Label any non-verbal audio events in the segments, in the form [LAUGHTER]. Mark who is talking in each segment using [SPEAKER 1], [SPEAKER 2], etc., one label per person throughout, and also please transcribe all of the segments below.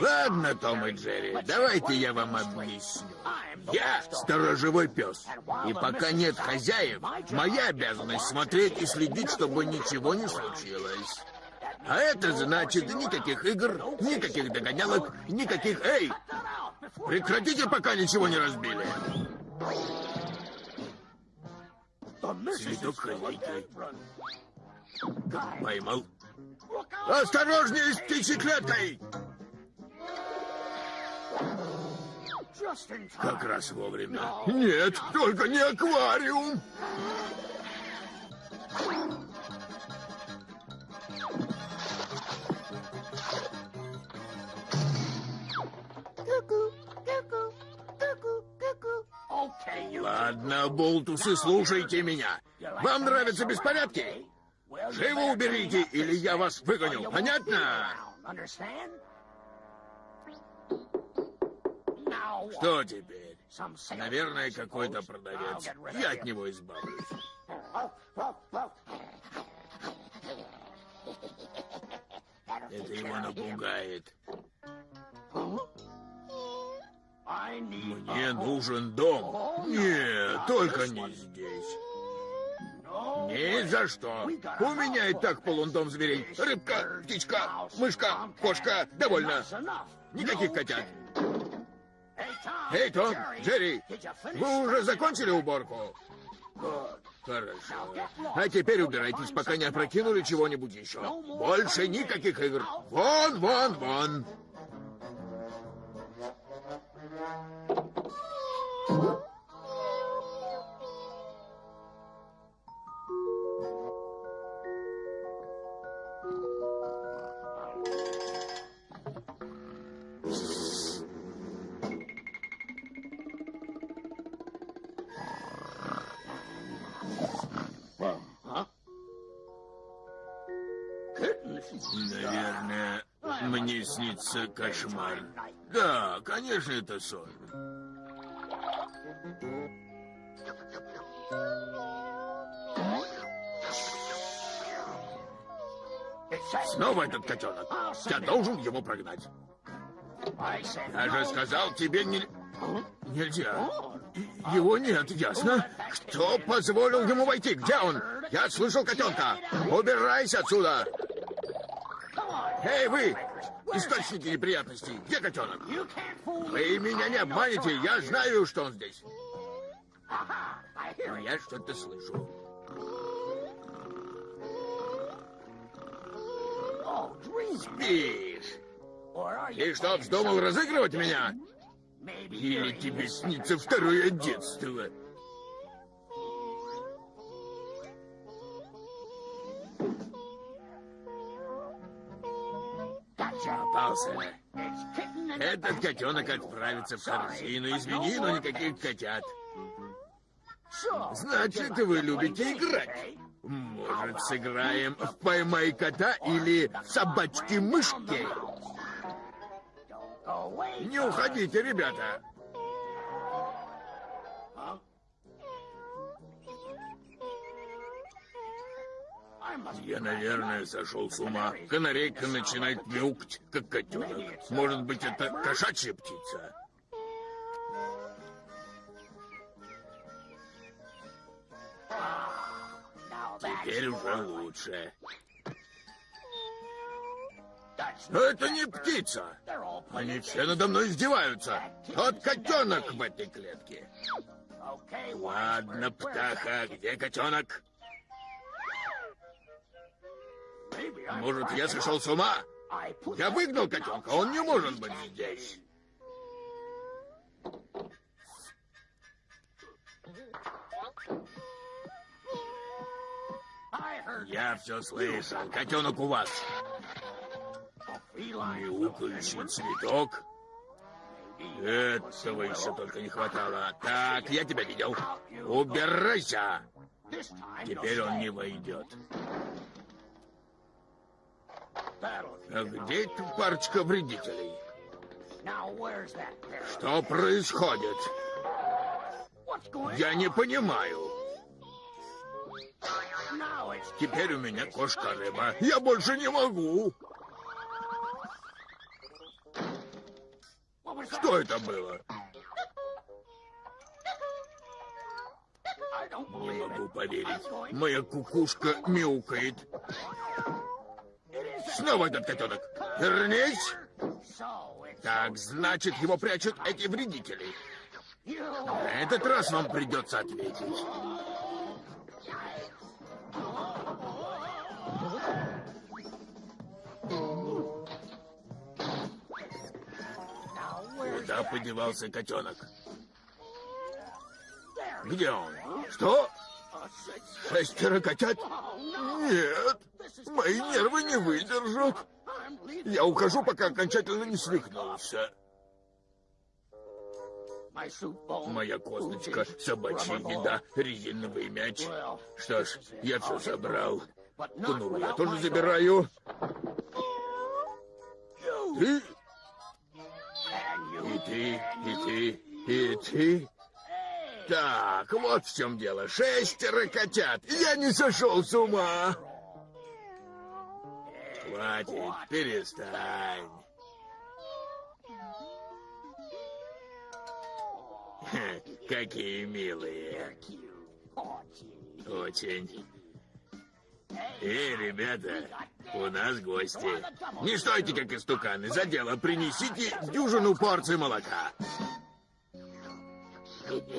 [SPEAKER 1] Ладно, Том и Джерри, давайте я вам объясню. Я сторожевой пес. И пока нет хозяев, моя обязанность смотреть и следить, чтобы ничего не случилось. А это значит никаких игр, никаких догонялок, никаких... Эй! Прекратите, пока ничего не разбили. Цветок хозяйки. Поймал. Осторожнее с птичьей клеткой! Как раз вовремя. Нет, только не аквариум. Ладно, болтусы, слушайте меня. Вам нравятся беспорядки? Живо уберите, или я вас выгоню. Понятно? Что теперь? Наверное, какой-то продавец. Я от него избавлюсь. Это его напугает. Мне нужен дом. Нет, только не здесь. Ни за что. У меня и так полон дом зверей. Рыбка, птичка, мышка, кошка. Довольно. Никаких котят. Эй, Том, Джерри, вы уже закончили уборку? Хорошо. А теперь убирайтесь, пока не опрокинули чего-нибудь еще. Больше никаких игр. Вон, вон, вон. Кошмар. Да, конечно, это сон. Снова этот котенок. Я должен его прогнать. Я же сказал тебе не... Нельзя. Его нет, ясно? Кто позволил ему войти? Где он? Я слышал котенка. Убирайся отсюда. Эй, вы! Источники неприятностей. Где котенок? Вы меня не обманете. Я знаю, что он здесь. Но я что-то слышу. Спишь? И что, вздумал разыгрывать меня? Или тебе снится второе детство? Попался. Этот котенок отправится в корзину. Извини, но никаких котят. Значит, вы любите играть. Может, сыграем в «Поймай кота» или «Собачки-мышки»? Не уходите, ребята. Я, наверное, сошел с ума. Канарейка начинает мяукать, как котенок. Может быть, это кошачья птица? Теперь уже лучше. Это не птица. Они все надо мной издеваются. Тот котенок в этой клетке. Ладно, птаха, где котенок? Может, я сошел с ума? Я выгнал котенка, он не может быть здесь. Я все слышал. Котенок у вас. Мяукающий цветок. Этого еще только не хватало. Так, я тебя видел. Убирайся. Теперь он не войдет. А где эта парочка вредителей? Что происходит? Я не понимаю. Теперь у меня кошка-рыба. Я больше не могу. Что это было? Не могу поверить. Моя кукушка мяукает. Снова этот котенок. Вернись! Так, значит, его прячут эти вредители. На этот раз вам придется ответить. Куда подевался котенок? Где он? Что? Шестеро котят? Нет, мои нервы не выдержат. Я ухожу, пока окончательно не свихнулся. Моя косточка, собачья еда, резиновый мяч. Что ж, я все собрал. Кнуру я тоже забираю. Ты? И ты, и ты, и ты. Так, вот в чем дело. Шестеро котят. Я не сошел с ума. Хватит, перестань. Хе, какие милые. Очень. Эй, ребята, у нас гости. Не стойте, как истуканы. За дело принесите дюжину порций молока.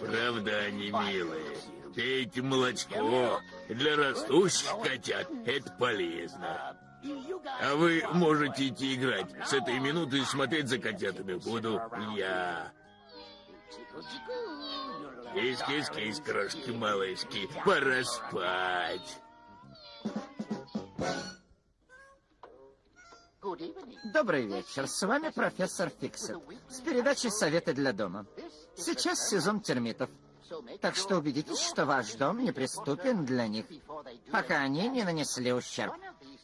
[SPEAKER 1] Правда, они милые. Пейте молочко. Для растущих котят это полезно. А вы можете идти играть. С этой минуты смотреть за котятами буду я. Кис-кис-кис, крошки-малышки, пора спать.
[SPEAKER 2] Добрый вечер. С вами профессор Фиксит с передачей «Советы для дома». Сейчас сезон термитов. Так что убедитесь, что ваш дом неприступен для них, пока они не нанесли ущерб.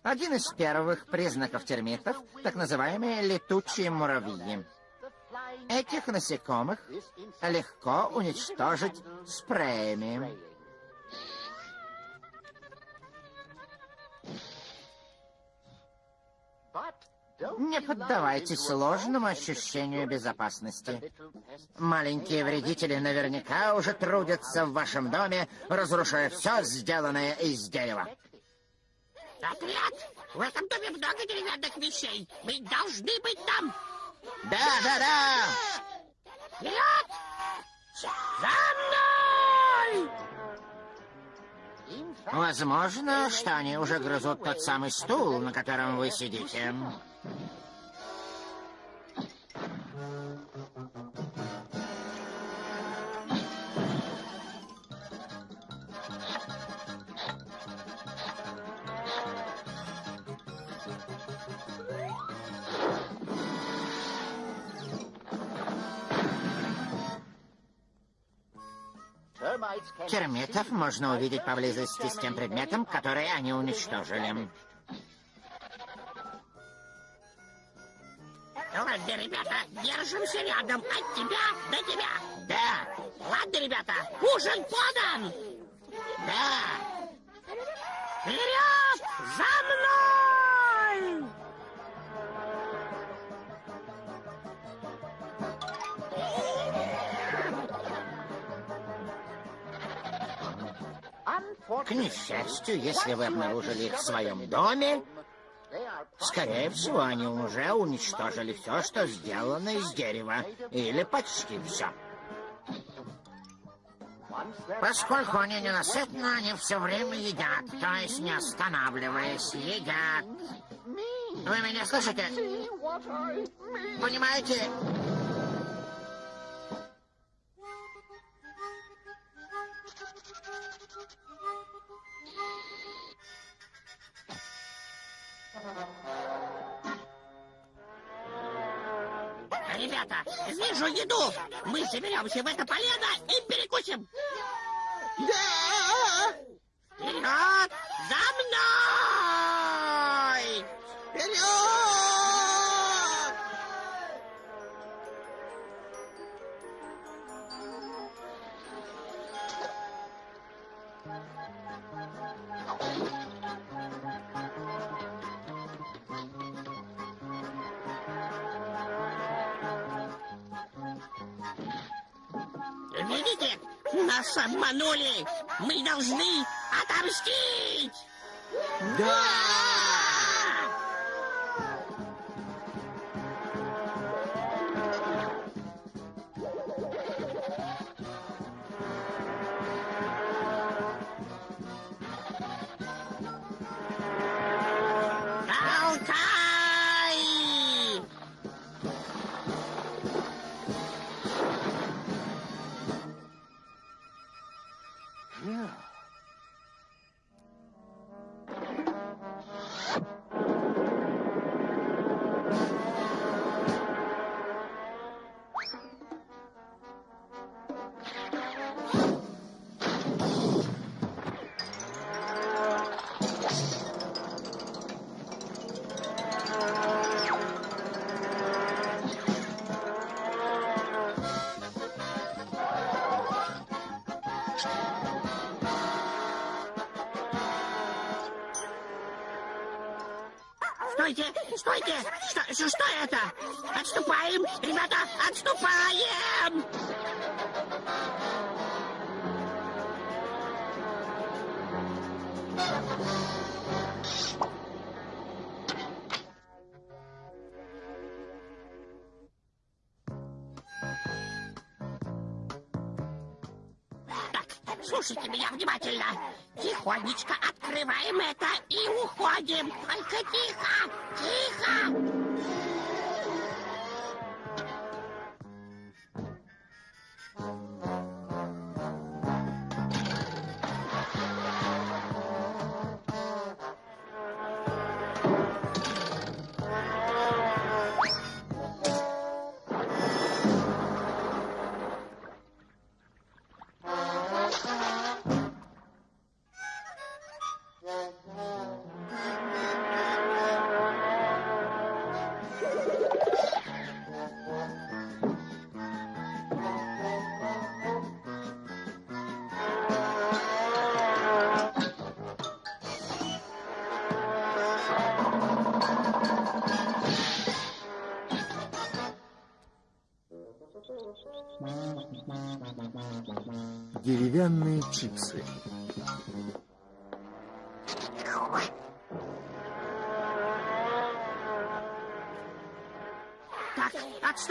[SPEAKER 2] Один из первых признаков термитов — так называемые летучие муравьи. Этих насекомых легко уничтожить спреями. Не поддавайтесь ложному ощущению безопасности. Маленькие вредители наверняка уже трудятся в вашем доме, разрушая все, сделанное из дерева.
[SPEAKER 3] Отряд! В этом доме много деревянных вещей. Мы должны быть там.
[SPEAKER 2] Да, да, да!
[SPEAKER 3] Вперед! За мной!
[SPEAKER 2] Возможно, что они уже грызут тот самый стул, на котором вы сидите. Термитов можно увидеть поблизости с тем предметом, который они уничтожили.
[SPEAKER 3] Ладно, ребята, держимся рядом от тебя до тебя.
[SPEAKER 2] Да,
[SPEAKER 3] Ладно, ребята, ужин подан.
[SPEAKER 2] да.
[SPEAKER 3] Вперед! За мной!
[SPEAKER 2] К несчастью, если вы обнаружили их в своем доме, скорее всего, они уже уничтожили все, что сделано из дерева. Или почти все. Поскольку они ненасытны, они все время едят, то есть не останавливаясь, едят. Вы меня слышите? Понимаете?
[SPEAKER 3] Ребята, вижу еду. Мы соберемся в это полено и перекусим.
[SPEAKER 2] Да!
[SPEAKER 3] Вперед! За мной!
[SPEAKER 2] Вперед!
[SPEAKER 3] Видите? Нас обманули. Мы должны отомстить.
[SPEAKER 1] Да!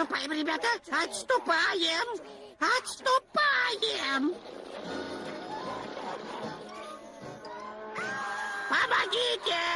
[SPEAKER 3] Отступаем, ребята, отступаем, отступаем. Помогите!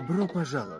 [SPEAKER 1] Добро пожаловать.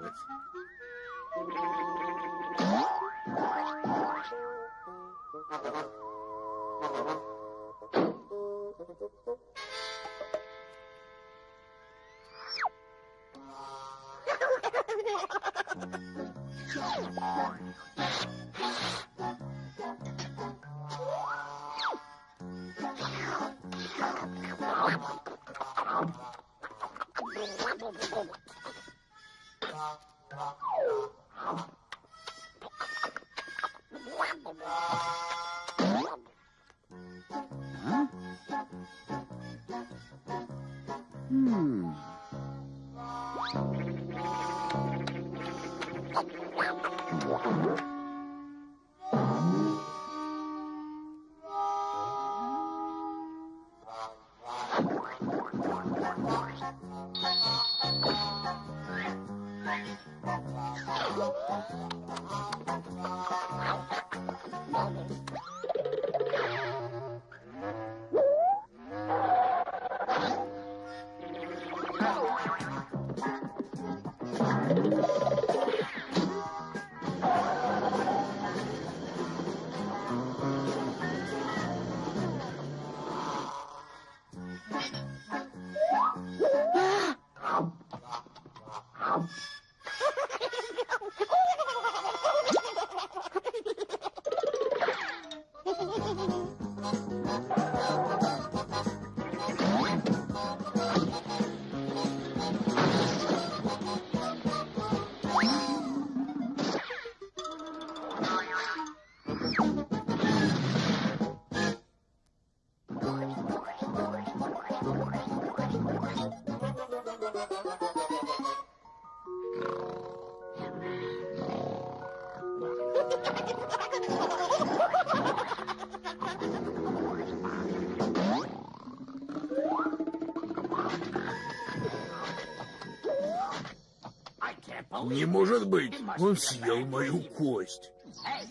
[SPEAKER 1] Может быть, он съел мою кость.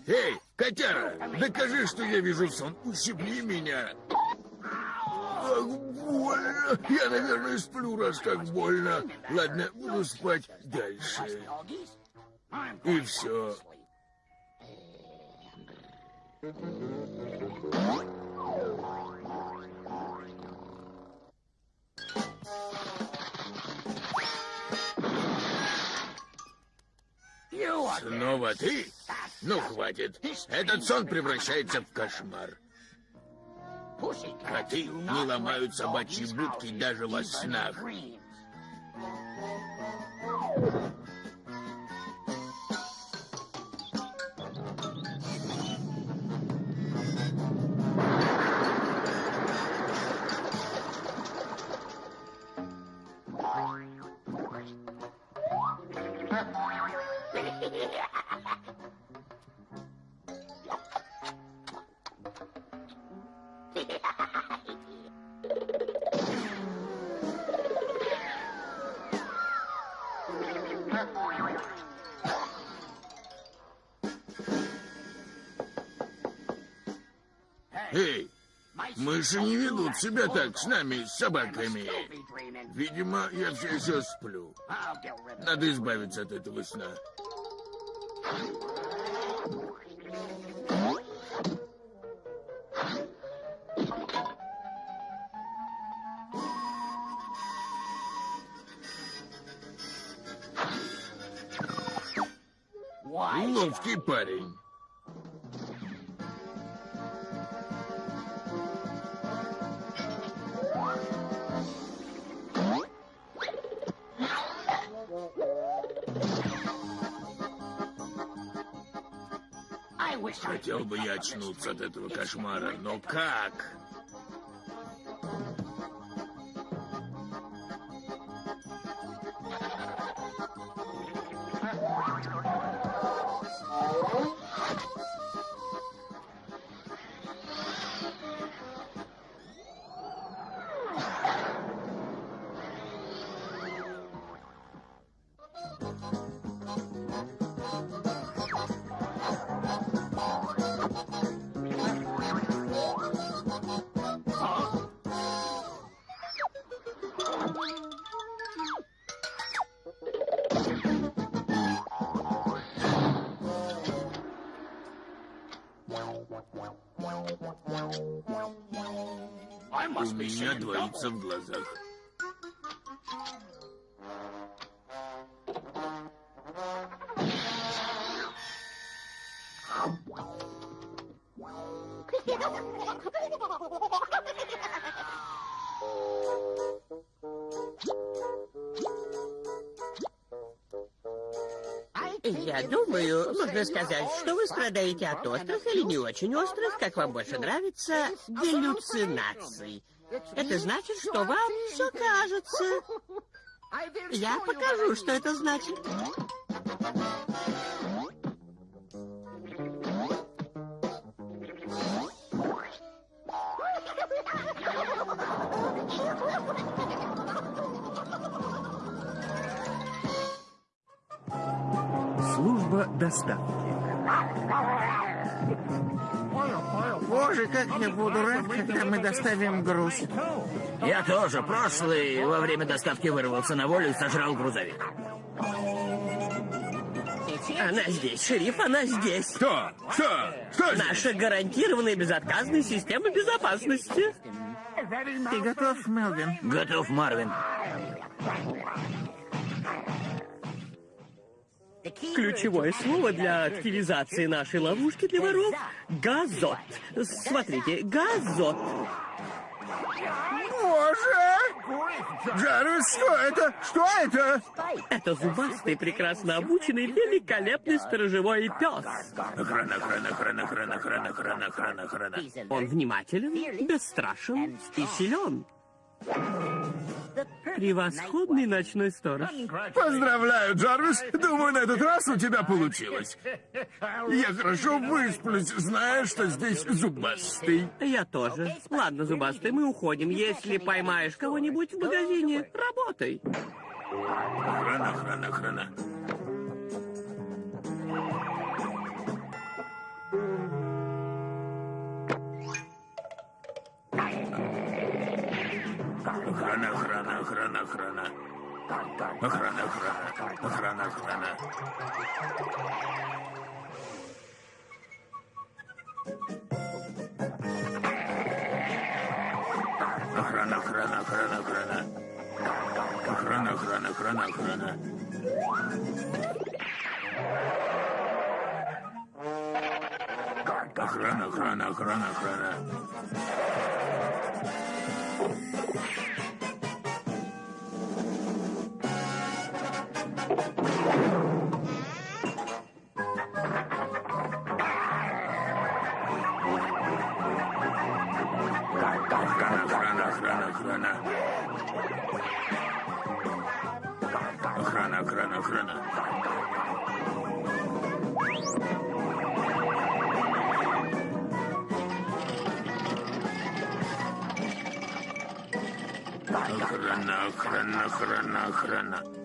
[SPEAKER 1] Эй, котяра, докажи, что я вижу сон. Ущипни меня. Ах, больно. Я, наверное, сплю, раз так больно. Ладно, буду спать дальше. И все. Снова ты? Ну, хватит. Этот сон превращается в кошмар. Коты не ломают собачьи будки даже во снах. Мыши не ведут себя так с нами, с собаками. Видимо, я все еще сплю. Надо избавиться от этого сна. Очнуться от этого кошмара, но как? Меня двоится в глазах.
[SPEAKER 3] Я думаю, можно сказать, что вы страдаете от острых или не очень острых, как вам больше нравится, галлюцинаций. Это значит, что вам все кажется. Я покажу, что это значит.
[SPEAKER 4] Служба доставки.
[SPEAKER 5] Боже, как я буду рад, когда мы доставим груз.
[SPEAKER 1] Я тоже прошлый во время доставки вырвался на волю и сожрал грузовик.
[SPEAKER 3] Она здесь, шериф, она здесь.
[SPEAKER 6] Кто? Что? Что здесь?
[SPEAKER 3] Наша гарантированная безотказная система безопасности.
[SPEAKER 5] Ты готов, Мелвин?
[SPEAKER 1] Готов, Марвин.
[SPEAKER 3] Ключевое слово для активизации нашей ловушки для воров — газот. Смотрите, газот.
[SPEAKER 6] Боже! Джарвис, что это? Что это?
[SPEAKER 3] Это зубастый, прекрасно обученный, великолепный сторожевой пес.
[SPEAKER 1] Охрана, охрана, охрана, охрана, охрана, охрана, охрана, охрана.
[SPEAKER 3] Он внимателен, бесстрашен и силен. Превосходный ночной сторож.
[SPEAKER 6] Поздравляю, Джарвис. Думаю, на этот раз у тебя получилось. Я хорошо высплюсь, зная, что здесь зубастый.
[SPEAKER 3] Я тоже. Ладно, зубастый, мы уходим. Если поймаешь кого-нибудь в магазине, работай.
[SPEAKER 1] Охрана, охрана, охрана. Охрана, охрана, охрана. Охрана, охрана, охрана, охрана. Охрана, охрана, охрана, охрана. Охрана, охрана, охрана, охрана. Охрана, охрана, охрана, охрана. Охрана, охрана, охрана, охрана.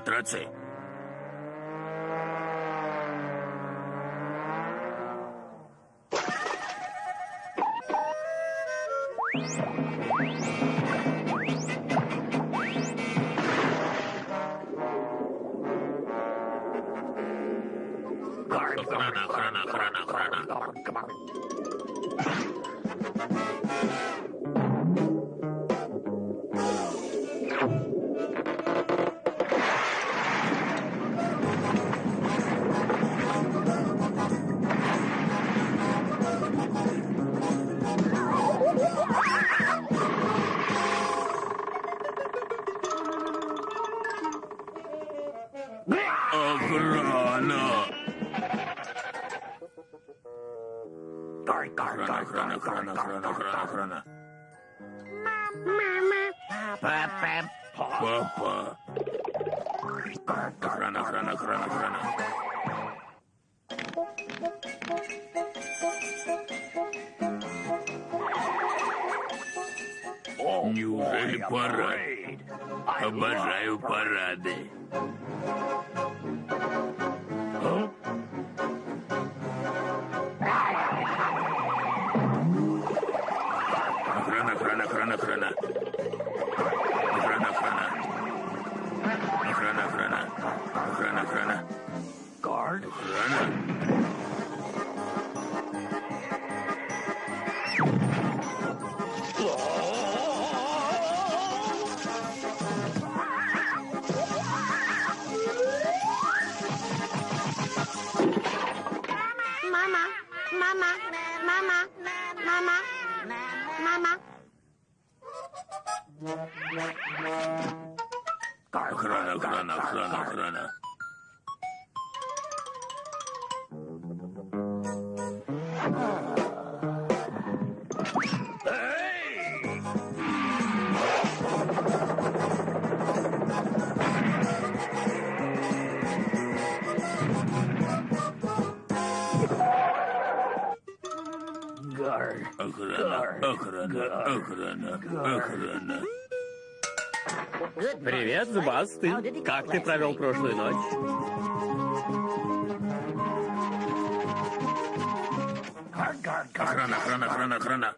[SPEAKER 1] Матрацы. hard.
[SPEAKER 3] Привет, Зубастый. Как ты провел прошлую ночь?
[SPEAKER 1] Охрана, охрана, охрана, охрана.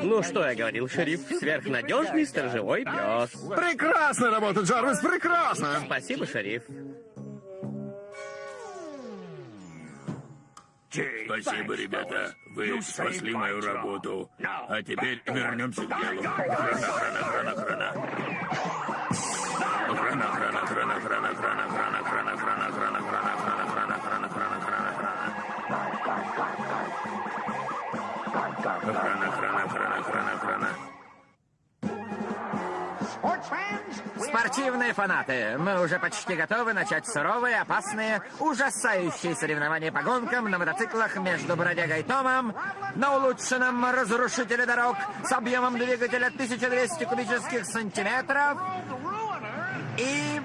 [SPEAKER 3] Ну, что я говорил, шериф? Сверхнадежный сторожевой пес.
[SPEAKER 7] Прекрасная работа, Джарвис, прекрасно!
[SPEAKER 3] Спасибо, шериф.
[SPEAKER 1] Спасибо, ребята. Вы спасли мою работу. А теперь вернемся к делу. Охрана, охрана, охрана, охрана. Охрана, охрана, охрана, охрана, охрана, охрана, охрана, охрана, охрана, охрана, охрана, охрана, охрана, охрана, охрана, охрана. Охрана, охрана, охрана, охрана, охрана.
[SPEAKER 2] Спортивные фанаты, мы уже почти готовы начать суровые, опасные, ужасающие соревнования по гонкам на мотоциклах между Бродягой Томом на улучшенном разрушителе дорог с объемом двигателя 1200 кубических сантиметров и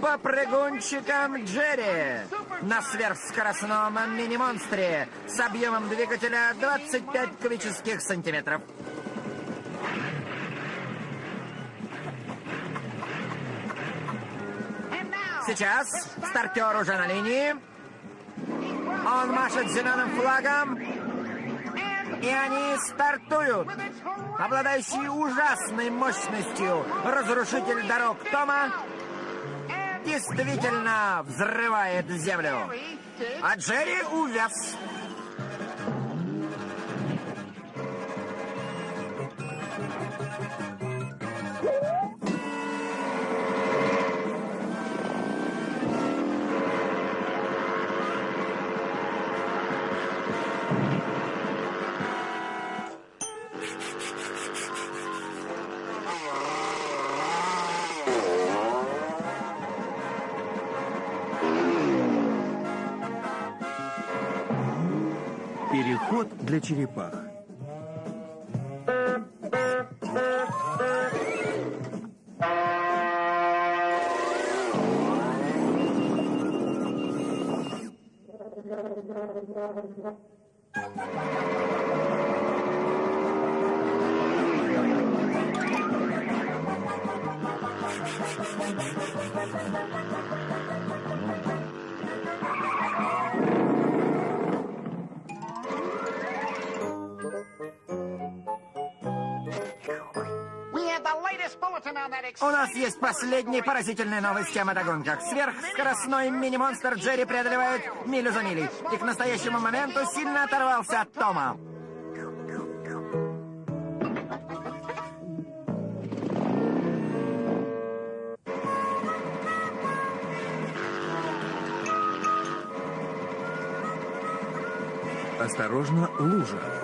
[SPEAKER 2] попрыгунчиком Джерри на сверхскоростном мини-монстре с объемом двигателя 25 кубических сантиметров. Сейчас стартер уже на линии. Он машет зеленым флагом. И они стартуют. Обладающий ужасной мощностью разрушитель дорог Тома действительно взрывает землю. А Джерри увяз.
[SPEAKER 8] для черепах. Thank you.
[SPEAKER 2] У нас есть последние поразительные новости о мотогонках. Сверхскоростной мини-монстр Джерри преодолевает милю за милей. И к настоящему моменту сильно оторвался от Тома.
[SPEAKER 8] Осторожно, лужа.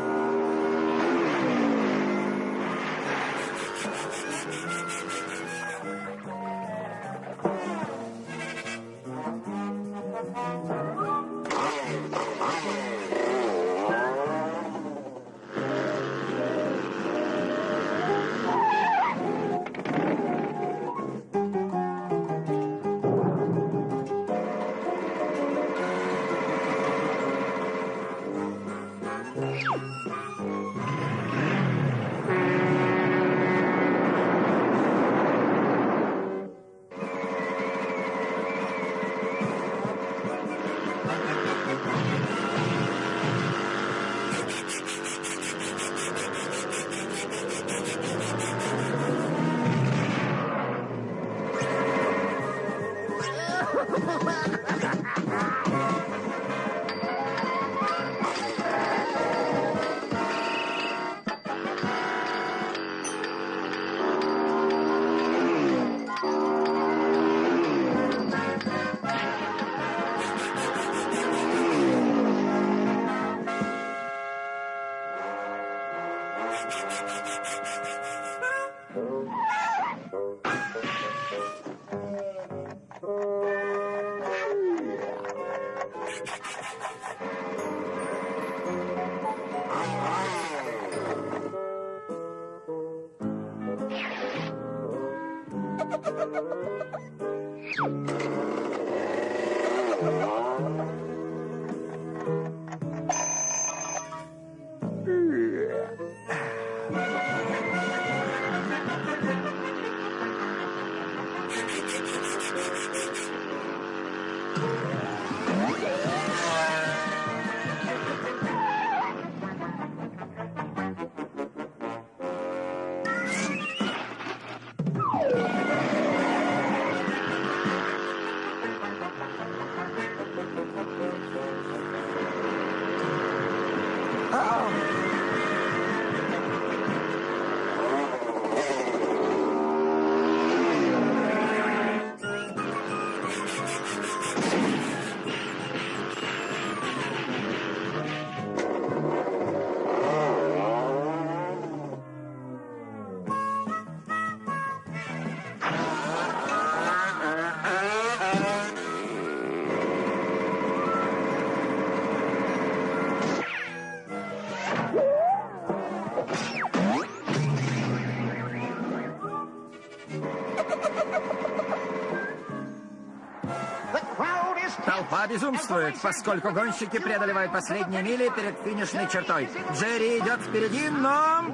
[SPEAKER 2] Толпа безумствует, поскольку гонщики преодолевают последние мили перед финишной чертой. Джерри идет впереди, но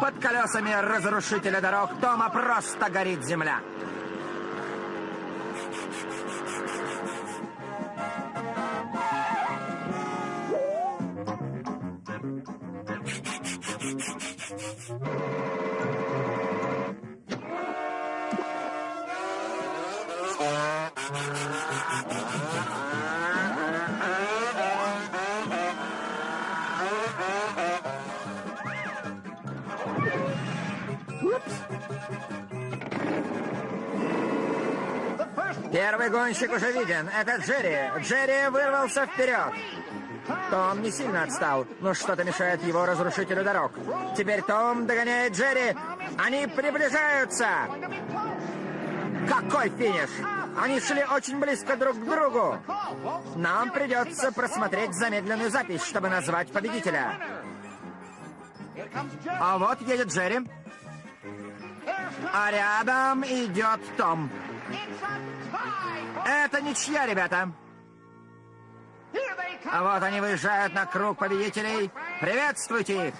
[SPEAKER 2] под колесами разрушителя дорог Тома просто горит земля. Гонщик уже виден. Это Джерри. Джерри вырвался вперед. Том не сильно отстал, но что-то мешает его разрушителю дорог. Теперь Том догоняет Джерри. Они приближаются. Какой финиш! Они шли очень близко друг к другу. Нам придется просмотреть замедленную запись, чтобы назвать победителя. А вот едет Джерри. А рядом идет Том. Это ничья, ребята. А вот они выезжают на круг победителей. Приветствуйте их.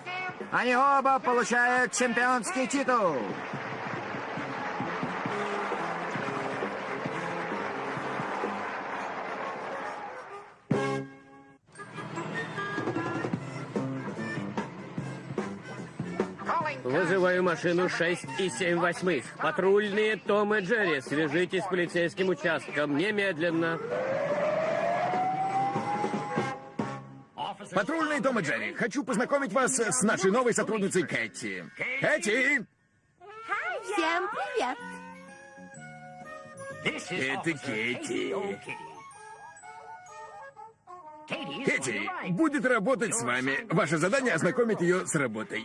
[SPEAKER 2] Они оба получают чемпионский титул.
[SPEAKER 9] Вызываю машину 6 и 7 восьмых. Патрульные Том и Джерри, свяжитесь с полицейским участком немедленно.
[SPEAKER 1] Патрульный Том и Джерри, хочу познакомить вас с нашей новой сотрудницей Кэти. Кэти!
[SPEAKER 10] Всем привет.
[SPEAKER 1] Это Кэти. Кэти будет работать с вами. Ваше задание ознакомить ее с работой.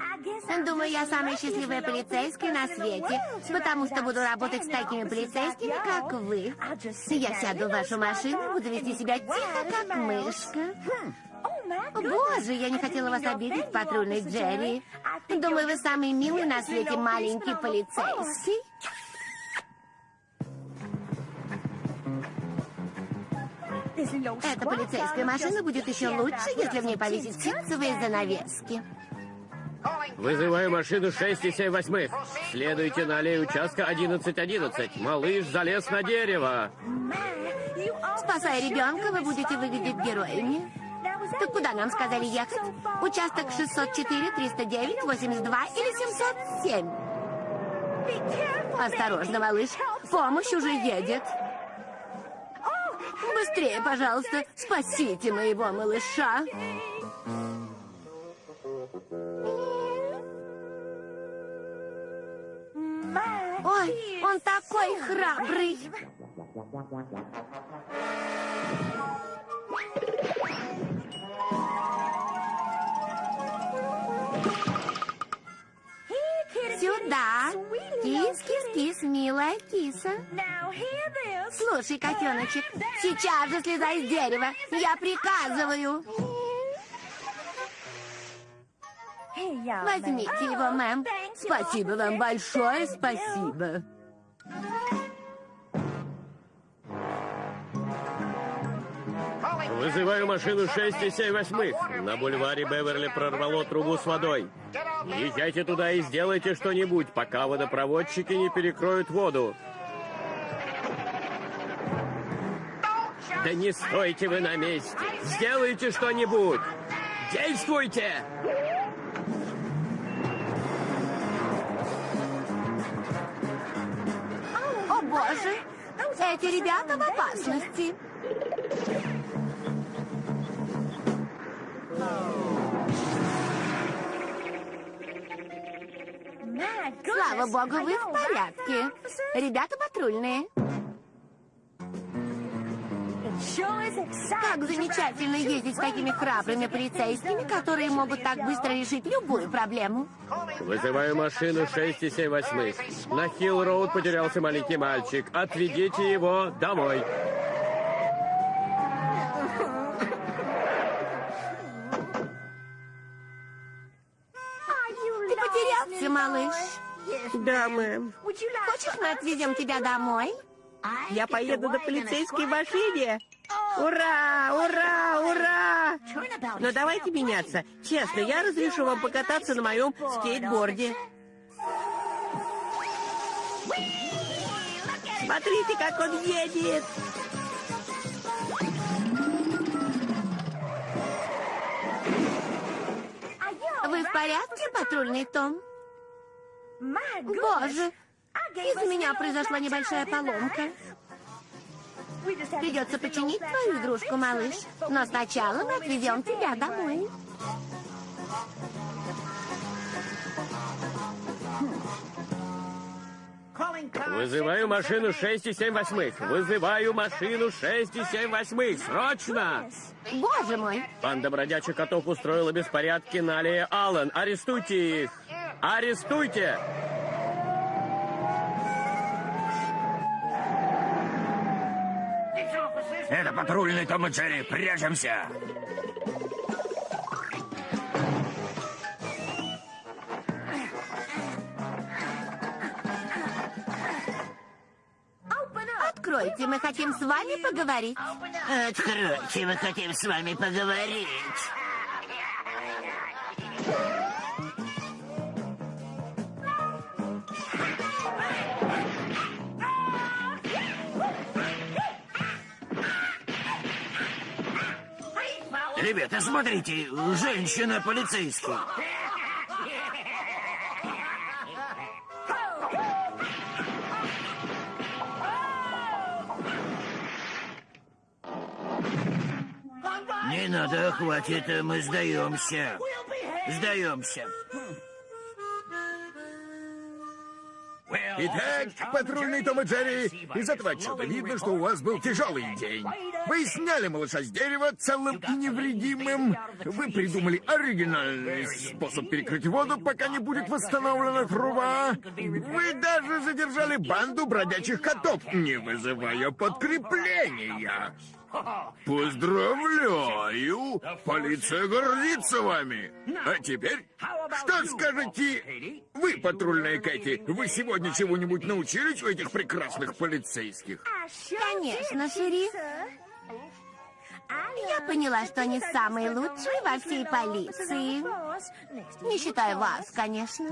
[SPEAKER 10] Думаю, я самая счастливая полицейская на свете, потому что буду работать с такими полицейскими, как вы. Я сяду в вашу машину буду вести себя тихо, как мышка. Боже, я не хотела вас обидеть, патрульный Джерри. Думаю, вы самый милый на свете маленький полицейский. Эта полицейская машина будет еще лучше, если в ней повесить ситцевые занавески.
[SPEAKER 9] Вызываю машину 6 и 7 восьмых. Следуйте на аллею участка 1111. Малыш залез на дерево.
[SPEAKER 10] Спасая ребенка, вы будете выглядеть героями. Так куда нам сказали ехать? Участок 604, 309, 82 или 707? Осторожно, малыш. Помощь уже едет. Быстрее, пожалуйста, спасите моего малыша. Ой, он такой храбрый. Кис, милая киса. Слушай, котеночек, сейчас же слезай с дерева. Я приказываю. Возьмите его, мэм. Спасибо вам большое, спасибо.
[SPEAKER 3] Вызываю машину 6 и 7 восьмых. На бульваре Беверли прорвало трубу с водой. Езжайте туда и сделайте что-нибудь, пока водопроводчики не перекроют воду. Да не стойте вы на месте! Сделайте что-нибудь! Действуйте!
[SPEAKER 10] О, боже! Эти ребята в опасности. Слава богу, вы в порядке. Ребята патрульные. Как замечательно ездить с такими храбрыми полицейскими, которые могут так быстро решить любую проблему.
[SPEAKER 3] Вызываю машину 6 и 7 восьмых. На Хилл-Роуд потерялся маленький мальчик. Отведите его домой.
[SPEAKER 10] Малыш?
[SPEAKER 9] Да, мэм.
[SPEAKER 10] Хочешь, мы отвезем тебя домой?
[SPEAKER 9] Я поеду на полицейской машине. Ура! Ура! Ура! Но давайте меняться. Честно, я разрешу вам покататься на моем скейтборде. Смотрите, как он едет!
[SPEAKER 10] Вы в порядке, патрульный Том? Боже, из-за меня произошла небольшая поломка. Придется починить твою игрушку, малыш. Но сначала мы отвезем тебя домой.
[SPEAKER 3] Вызываю машину 6 и 7 восьмых. Вызываю машину 6 и 7 восьмых. Срочно!
[SPEAKER 10] Боже мой!
[SPEAKER 3] Банда бродячих котов устроила беспорядки на аллее Аллен. Арестуйте их! Арестуйте!
[SPEAKER 11] Это патрульный Том и Джерри. Прячемся.
[SPEAKER 10] Откройте, мы хотим с вами поговорить.
[SPEAKER 12] Откройте, мы хотим с вами поговорить. Ребята, смотрите, женщина полицейский. Не надо, хватит, мы сдаемся. Сдаемся.
[SPEAKER 1] Итак, патрульный Том и Джерри, из этого отчета видно, что у вас был тяжелый день. Вы сняли малыша с дерева целым и невредимым. Вы придумали оригинальный способ перекрыть воду, пока не будет восстановлена труба. Вы даже задержали банду бродячих котов, не вызывая подкрепления. Поздравляю! Полиция гордится вами! А теперь, что скажете вы, патрульная Кэти? Вы сегодня чего-нибудь научились у этих прекрасных полицейских?
[SPEAKER 10] Конечно, шериф. Я поняла, что они самые лучшие во всей полиции. Не считая вас, конечно.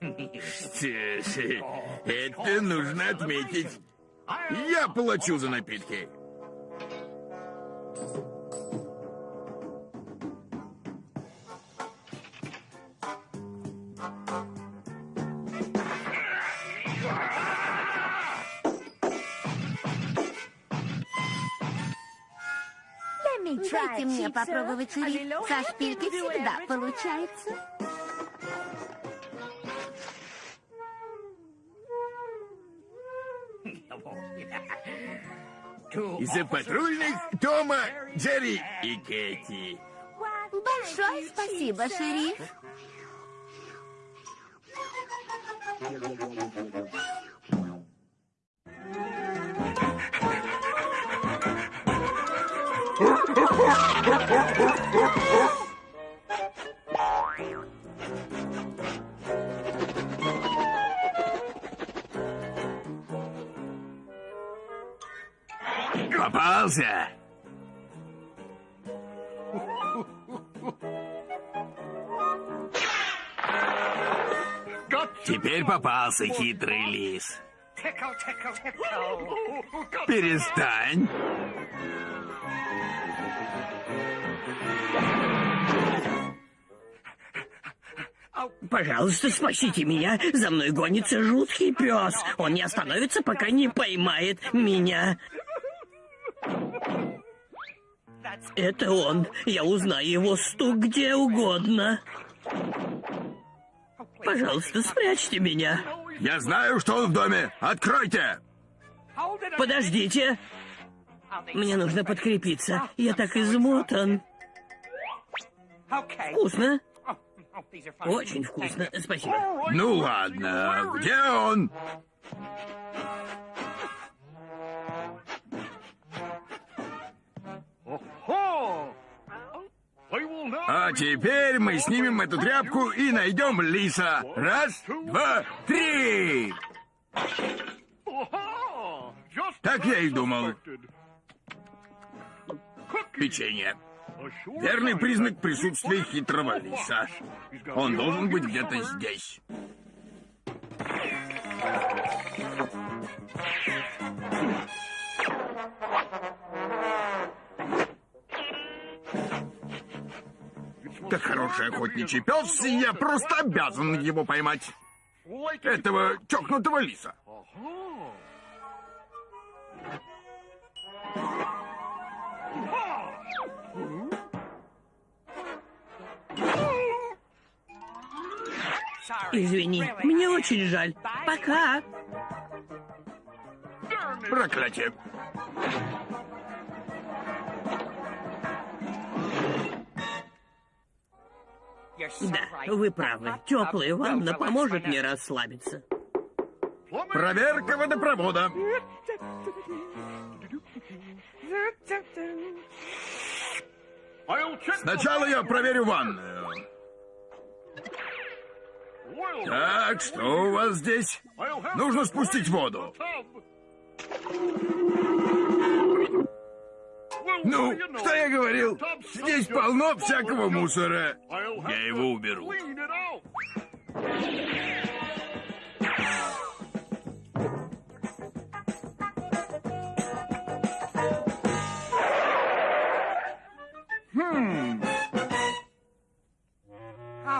[SPEAKER 1] Что ж, это нужно отметить. Я плачу за напитки.
[SPEAKER 10] Дайте мне попробовать, шериф. Со шпилькой всегда получается.
[SPEAKER 1] Из-за патрульных Тома, Джерри и Кэти.
[SPEAKER 10] Большое спасибо, шериф.
[SPEAKER 1] Попался! Теперь попался хитрый лис. Перестань.
[SPEAKER 3] Пожалуйста, спасите меня. За мной гонится жуткий пес. Он не остановится, пока не поймает меня. Это он. Я узнаю его стук где угодно. Пожалуйста, спрячьте меня.
[SPEAKER 1] Я знаю, что он в доме. Откройте!
[SPEAKER 3] Подождите. Мне нужно подкрепиться. Я так измотан. Вкусно. Очень вкусно. Спасибо.
[SPEAKER 1] Ну ладно, где он? А теперь мы снимем эту тряпку и найдем лиса. Раз, два, три! Так я и думал. Печенье. Верный признак присутствия хитрого лиса. Он должен быть где-то здесь. Как хороший охотничий пес, и я просто обязан его поймать. Этого чокнутого лиса.
[SPEAKER 3] Извини, мне очень жаль. Пока.
[SPEAKER 1] Проклятие.
[SPEAKER 3] Да, вы правы. Теплая ванна поможет мне расслабиться.
[SPEAKER 1] Проверка водопровода. Сначала я проверю ванную. Так, что у вас здесь? Нужно спустить воду. Ну, что я говорил? Здесь полно всякого мусора. Я его уберу.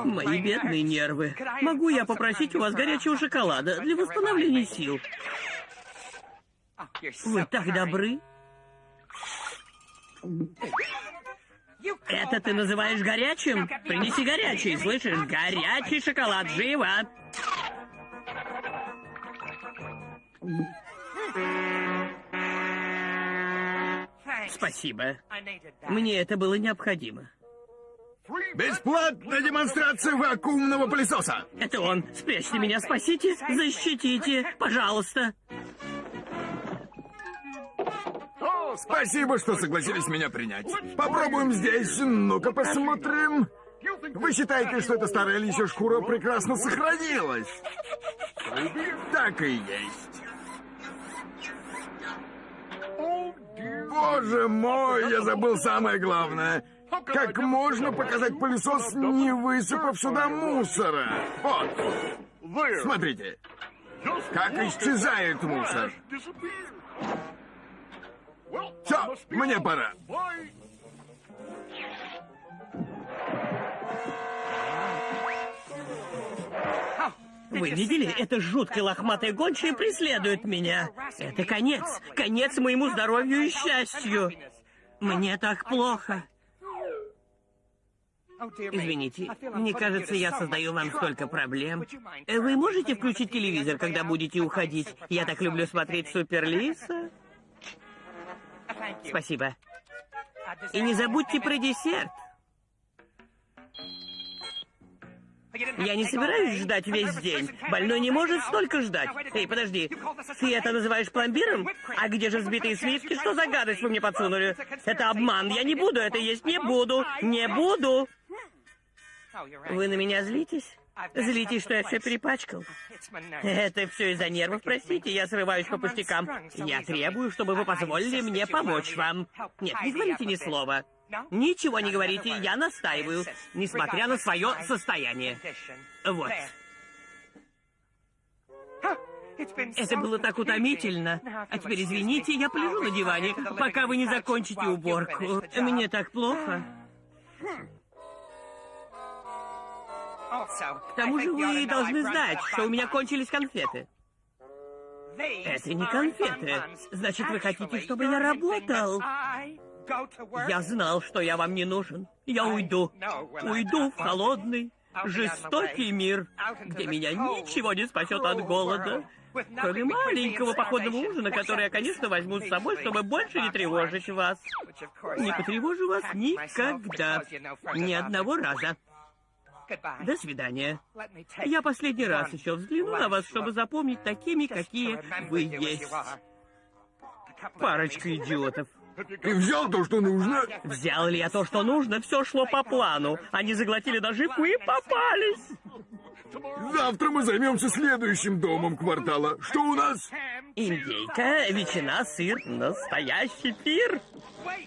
[SPEAKER 3] Мои бедные нервы. Могу я попросить у вас горячего шоколада для восстановления сил? Вы так добры. Это ты называешь горячим? Принеси горячий, слышишь? Горячий шоколад, живо! Спасибо. Мне это было необходимо.
[SPEAKER 1] Бесплатная демонстрация вакуумного пылесоса.
[SPEAKER 3] Это он. Спрячьте меня, спасите, защитите, пожалуйста.
[SPEAKER 1] Спасибо, что согласились меня принять. Попробуем здесь. Ну-ка посмотрим. Вы считаете, что эта старая лисья шкура прекрасно сохранилась? Так и есть. Боже мой, я забыл самое главное. Как можно показать пылесос, не высыпав сюда мусора? Вот. Смотрите. Как исчезает мусор. Все, мне пора.
[SPEAKER 3] Вы видели? Это жуткая лохматая гончая преследует меня. Это конец. Конец моему здоровью и счастью. Мне так плохо. Извините, мне кажется, я создаю вам столько проблем. Вы можете включить телевизор, когда будете уходить? Я так люблю смотреть Суперлиса. Спасибо. И не забудьте про десерт. Я не собираюсь ждать весь день. Больной не может столько ждать. Эй, подожди. Ты это называешь пломбиром? А где же взбитые сливки? Что за гадость вы мне подсунули? Это обман. Я не буду это есть. Не буду. Не буду. Вы на меня злитесь? Злитесь, что я все перепачкал? Это все из-за нервов, простите, я срываюсь по пустякам. Я требую, чтобы вы позволили мне помочь вам. Нет, не говорите ни слова. Ничего не говорите, я настаиваю, несмотря на свое состояние. Вот. Это было так утомительно. А теперь извините, я полежу на диване, пока вы не закончите уборку. Мне так плохо. К тому же вы должны знать, что у меня кончились конфеты. Это не конфеты. Значит, вы хотите, чтобы я работал? Я знал, что я вам не нужен. Я уйду. Уйду в холодный, жестокий мир, где меня ничего не спасет от голода. Кроме маленького походного ужина, который я, конечно, возьму с собой, чтобы больше не тревожить вас. Не потревожу вас никогда. Ни одного раза. До свидания. Я последний раз еще взгляну на вас, чтобы запомнить такими, какие вы есть. Парочка идиотов.
[SPEAKER 1] Ты взял то, что нужно?
[SPEAKER 3] Взял ли я то, что нужно? Все шло по плану. Они заглотили наживку и попались.
[SPEAKER 1] Завтра мы займемся следующим домом квартала. Что у нас?
[SPEAKER 3] Индейка, ветчина, сыр, настоящий пир.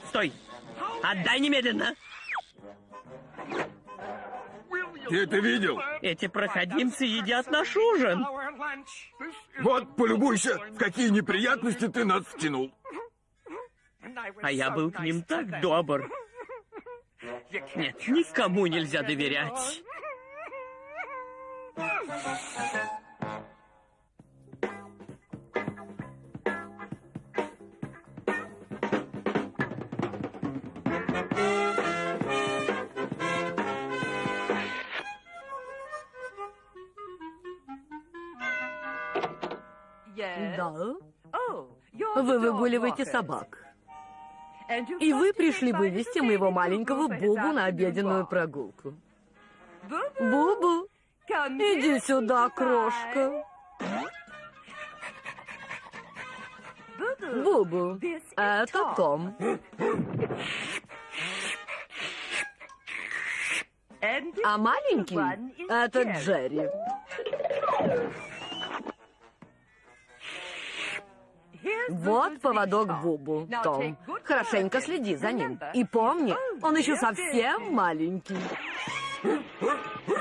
[SPEAKER 3] Стой! Отдай немедленно!
[SPEAKER 1] Ты это видел?
[SPEAKER 3] Эти проходимцы едят наш ужин.
[SPEAKER 1] Вот, полюбуйся, в какие неприятности ты нас втянул.
[SPEAKER 3] А я был к ним так добр. Нет, никому нельзя доверять.
[SPEAKER 11] Да. Вы выгуливаете собак. И вы пришли вывести моего маленького Бубу на обеденную прогулку. Бубу, иди сюда, крошка. Бубу, это Том. А маленький — это Джерри. Вот поводок Бубу, Том. Хорошенько следи за ним. И помни, он еще совсем маленький. [LAUGHS]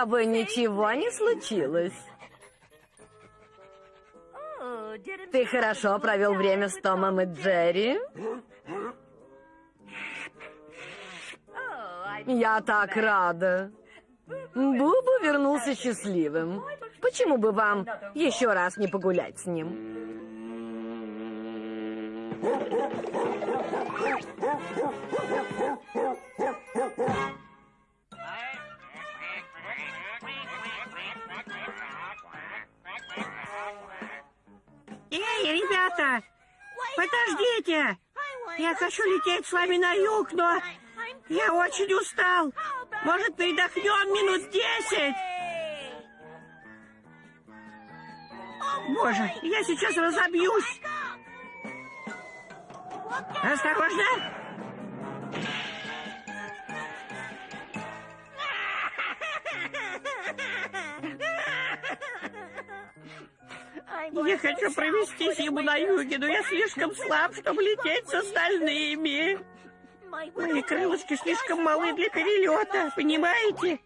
[SPEAKER 13] тобой ничего не случилось. Ты хорошо провел время с Томом и Джерри? Я так рада. Бубу вернулся счастливым. Почему бы вам еще раз не погулять с ним?
[SPEAKER 3] Эй, ребята! Подождите! Я хочу лететь с вами на юг, но я очень устал. Может, передохнем минут десять? Боже, я сейчас разобьюсь. Осторожно! Я хочу провести зиму на юге, но я слишком слаб, чтобы лететь с остальными. Мои крылышки слишком малы для перелета, понимаете?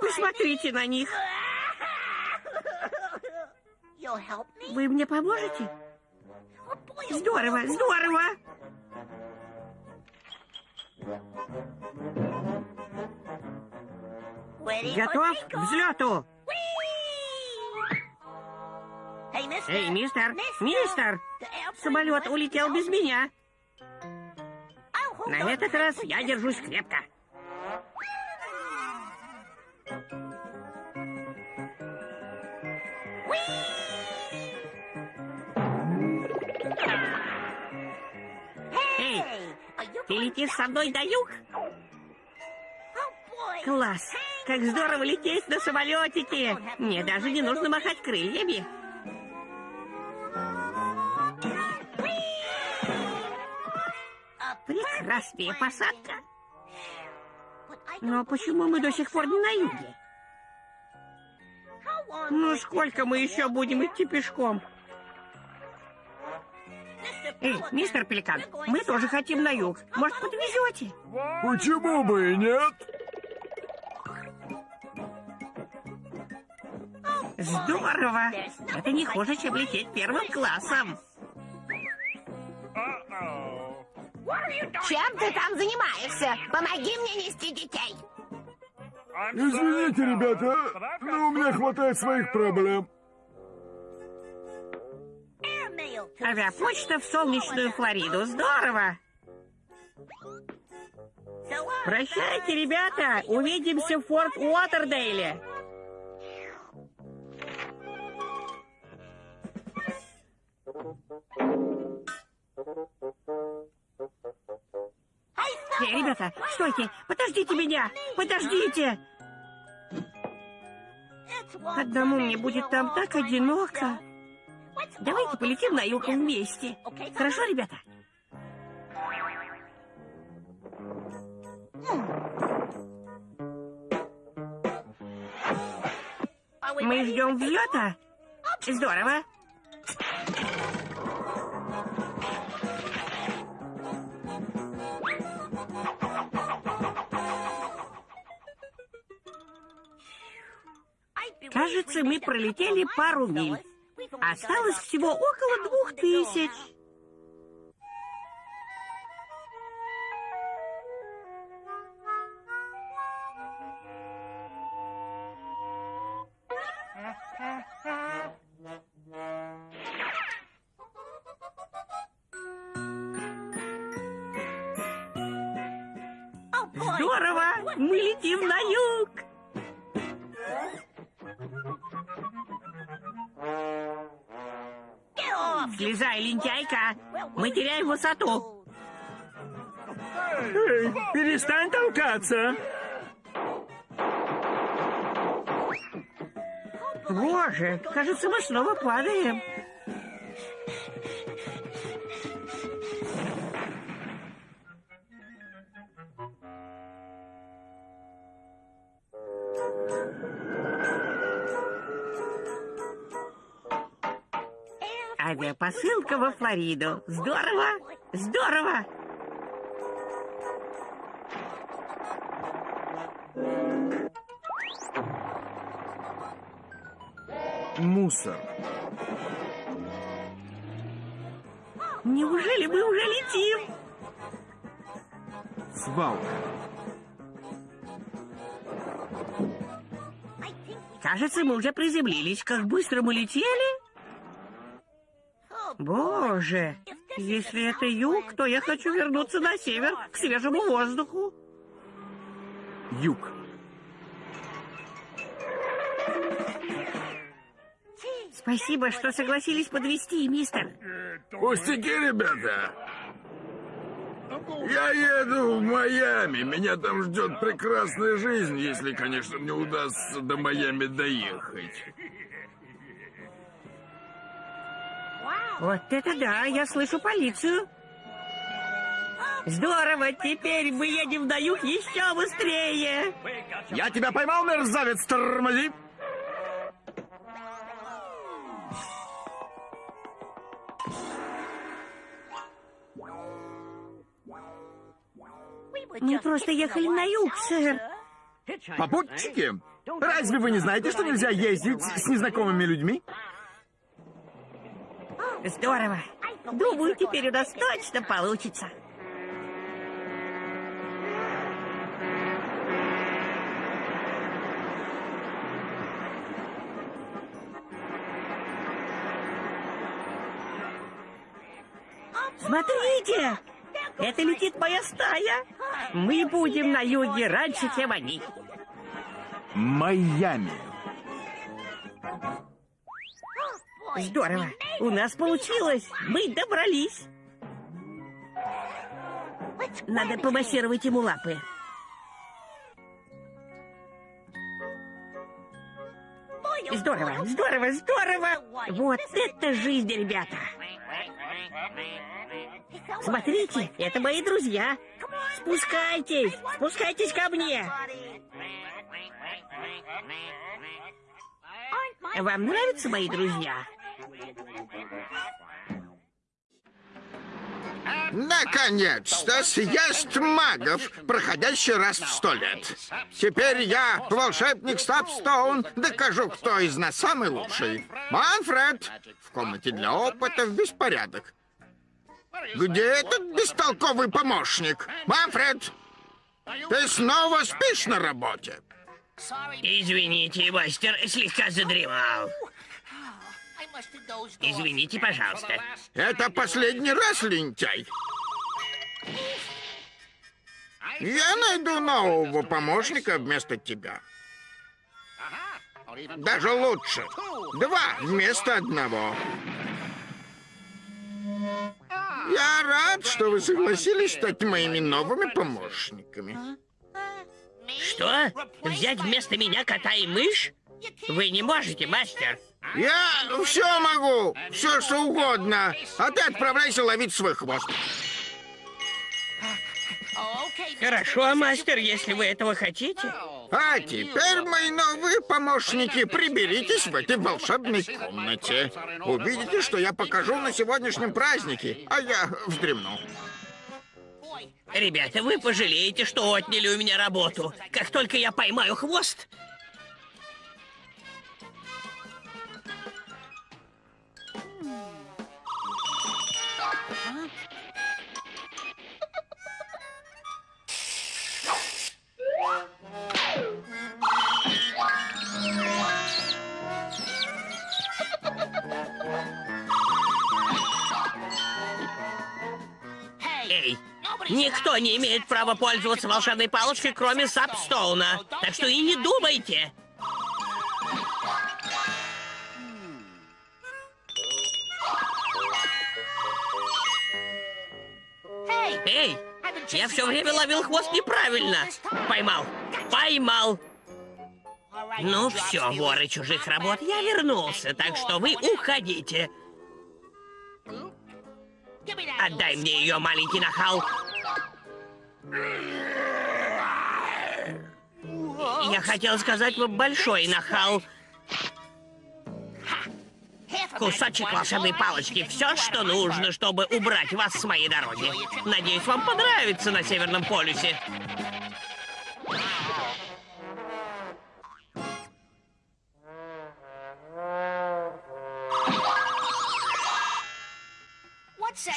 [SPEAKER 3] Посмотрите на них. Вы мне поможете? Здорово, здорово! Готов к взлету? Эй, мистер, мистер! Самолет улетел без меня. На этот раз я держусь крепко. Эй, ты летишь со мной на юг? Класс! Как здорово лететь на самолетике! Мне даже не нужно махать крыльями. Прекрасная посадка. Но почему мы до сих пор не на юге? Ну, сколько мы еще будем идти пешком? Эй, мистер Пеликан, мы тоже хотим на юг. Может, подвезете?
[SPEAKER 1] Почему бы и нет?
[SPEAKER 3] Здорово! Это не хуже, чем лететь первым классом.
[SPEAKER 10] Чем ты там занимаешься? Помоги мне нести детей.
[SPEAKER 1] Извините, ребята, но у меня хватает своих проблем.
[SPEAKER 3] Авиапочта в солнечную Флориду. Здорово! Прощайте, ребята! Увидимся в Форт Уотердейле! Эй, ребята, стойте! Подождите меня! Подождите! Одному мне будет там так одиноко. Давайте полетим на юг вместе. Хорошо, ребята? Мы ждем взлета? Здорово. Кажется, мы пролетели пару миль. Осталось всего около двух тысяч. Высоту!
[SPEAKER 9] Эй, перестань толкаться!
[SPEAKER 3] Боже, кажется, мы снова падаем. Авиапосылка во Флориду. Здорово! Здорово!
[SPEAKER 13] Мусор.
[SPEAKER 3] Неужели мы уже летим?
[SPEAKER 13] Свалка.
[SPEAKER 3] Кажется, мы уже приземлились. Как быстро мы летели? Боже, если это юг, то я хочу вернуться на север, к свежему воздуху.
[SPEAKER 13] Юг.
[SPEAKER 3] Спасибо, что согласились подвести, мистер.
[SPEAKER 1] Пустяки, ребята. Я еду в Майами. Меня там ждет прекрасная жизнь, если, конечно, мне удастся до Майами доехать.
[SPEAKER 3] Вот это да, я слышу полицию. Здорово, теперь мы едем на юг еще быстрее.
[SPEAKER 9] Я тебя поймал, мерзавец, тормози.
[SPEAKER 3] Мы просто ехали на юг, сэр.
[SPEAKER 1] Попутчики, разве вы не знаете, что нельзя ездить с незнакомыми людьми?
[SPEAKER 3] Здорово. Думаю, теперь у нас точно получится. Смотрите! Это летит моя стая. Мы будем на юге раньше, чем они.
[SPEAKER 1] Майами.
[SPEAKER 3] Здорово. У нас получилось. Мы добрались. Надо помассировать ему лапы. Здорово, здорово, здорово. Вот это жизнь, ребята. Смотрите, это мои друзья. Спускайтесь, спускайтесь ко мне. Вам нравятся мои друзья?
[SPEAKER 5] Наконец-то съезд магов, проходящий раз в сто лет. Теперь я, волшебник Стапстоун, докажу, кто из нас самый лучший. Манфред! В комнате для опытов беспорядок. Где этот бестолковый помощник? Манфред! Ты снова спишь на работе?
[SPEAKER 3] Извините, мастер, слегка задремал. Извините, пожалуйста.
[SPEAKER 5] Это последний раз, лентяй. Я найду нового помощника вместо тебя. Даже лучше. Два вместо одного. Я рад, что вы согласились стать моими новыми помощниками.
[SPEAKER 3] Что? Взять вместо меня кота и мышь? Вы не можете, мастер.
[SPEAKER 5] Я все могу, все что угодно. А ты отправляйся ловить свой хвост.
[SPEAKER 3] Хорошо, мастер, если вы этого хотите.
[SPEAKER 5] А теперь, мои новые помощники, приберитесь в этой волшебной комнате. Увидите, что я покажу на сегодняшнем празднике, а я вздремну.
[SPEAKER 3] Ребята, вы пожалеете, что отняли у меня работу. Как только я поймаю хвост... никто не имеет права пользоваться волшебной палочкой, кроме Сапстоуна. Так что и не думайте. Эй, я все время ловил хвост неправильно. Поймал, поймал. Ну все, воры чужих работ, я вернулся, так что вы уходите. Отдай мне ее, маленький нахал. Я хотел сказать вам большой нахал. Кусочек волшебной палочки. Все, что нужно, чтобы убрать вас с моей дороги. Надеюсь, вам понравится на Северном полюсе.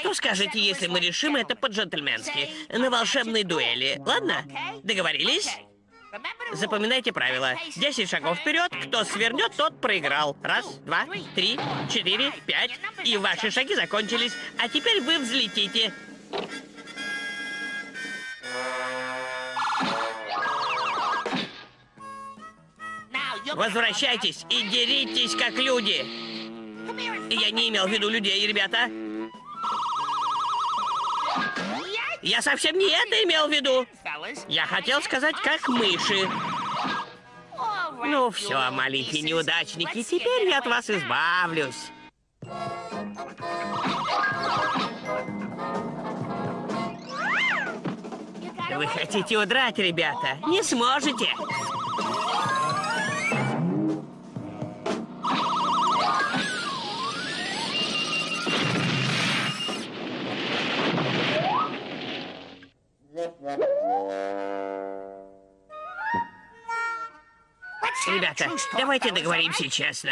[SPEAKER 3] Что скажете, если мы решим это по-джентльменски? На волшебной дуэли. Ладно? Договорились? Запоминайте правила. Десять шагов вперед. Кто свернет, тот проиграл. Раз, два, три, четыре, пять. И ваши шаги закончились. А теперь вы взлетите. Возвращайтесь и деритесь, как люди. Я не имел в виду людей, ребята. Я совсем не это имел в виду. Я хотел сказать, как мыши. Ну все, маленькие неудачники, теперь я от вас избавлюсь. Вы хотите удрать, ребята? Не сможете. Ребята, давайте договоримся честно.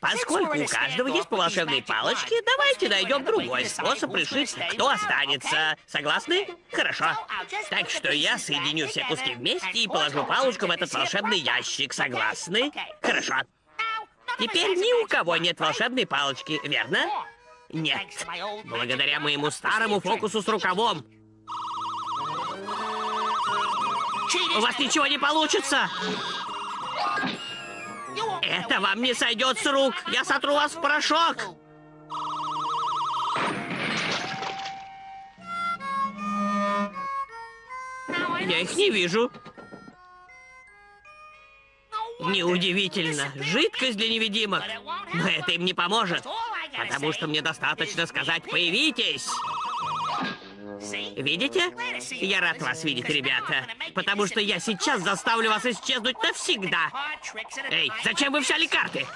[SPEAKER 3] Поскольку у каждого есть по волшебной палочке, давайте найдем другой способ решить, кто останется. Согласны? Хорошо. Так что я соединю все куски вместе и положу палочку в этот волшебный ящик. Согласны? Хорошо. Теперь ни у кого нет волшебной палочки, верно? Нет. Благодаря моему старому фокусу с рукавом. У вас ничего не получится. Это вам не сойдет с рук. Я сотру вас в порошок. Я их не вижу. Неудивительно. Жидкость для невидимых. Но это им не поможет. Потому что мне достаточно сказать «появитесь». Видите? Я рад вас видеть, ребята. Потому что я сейчас заставлю вас исчезнуть навсегда. Эй, зачем вы взяли карты?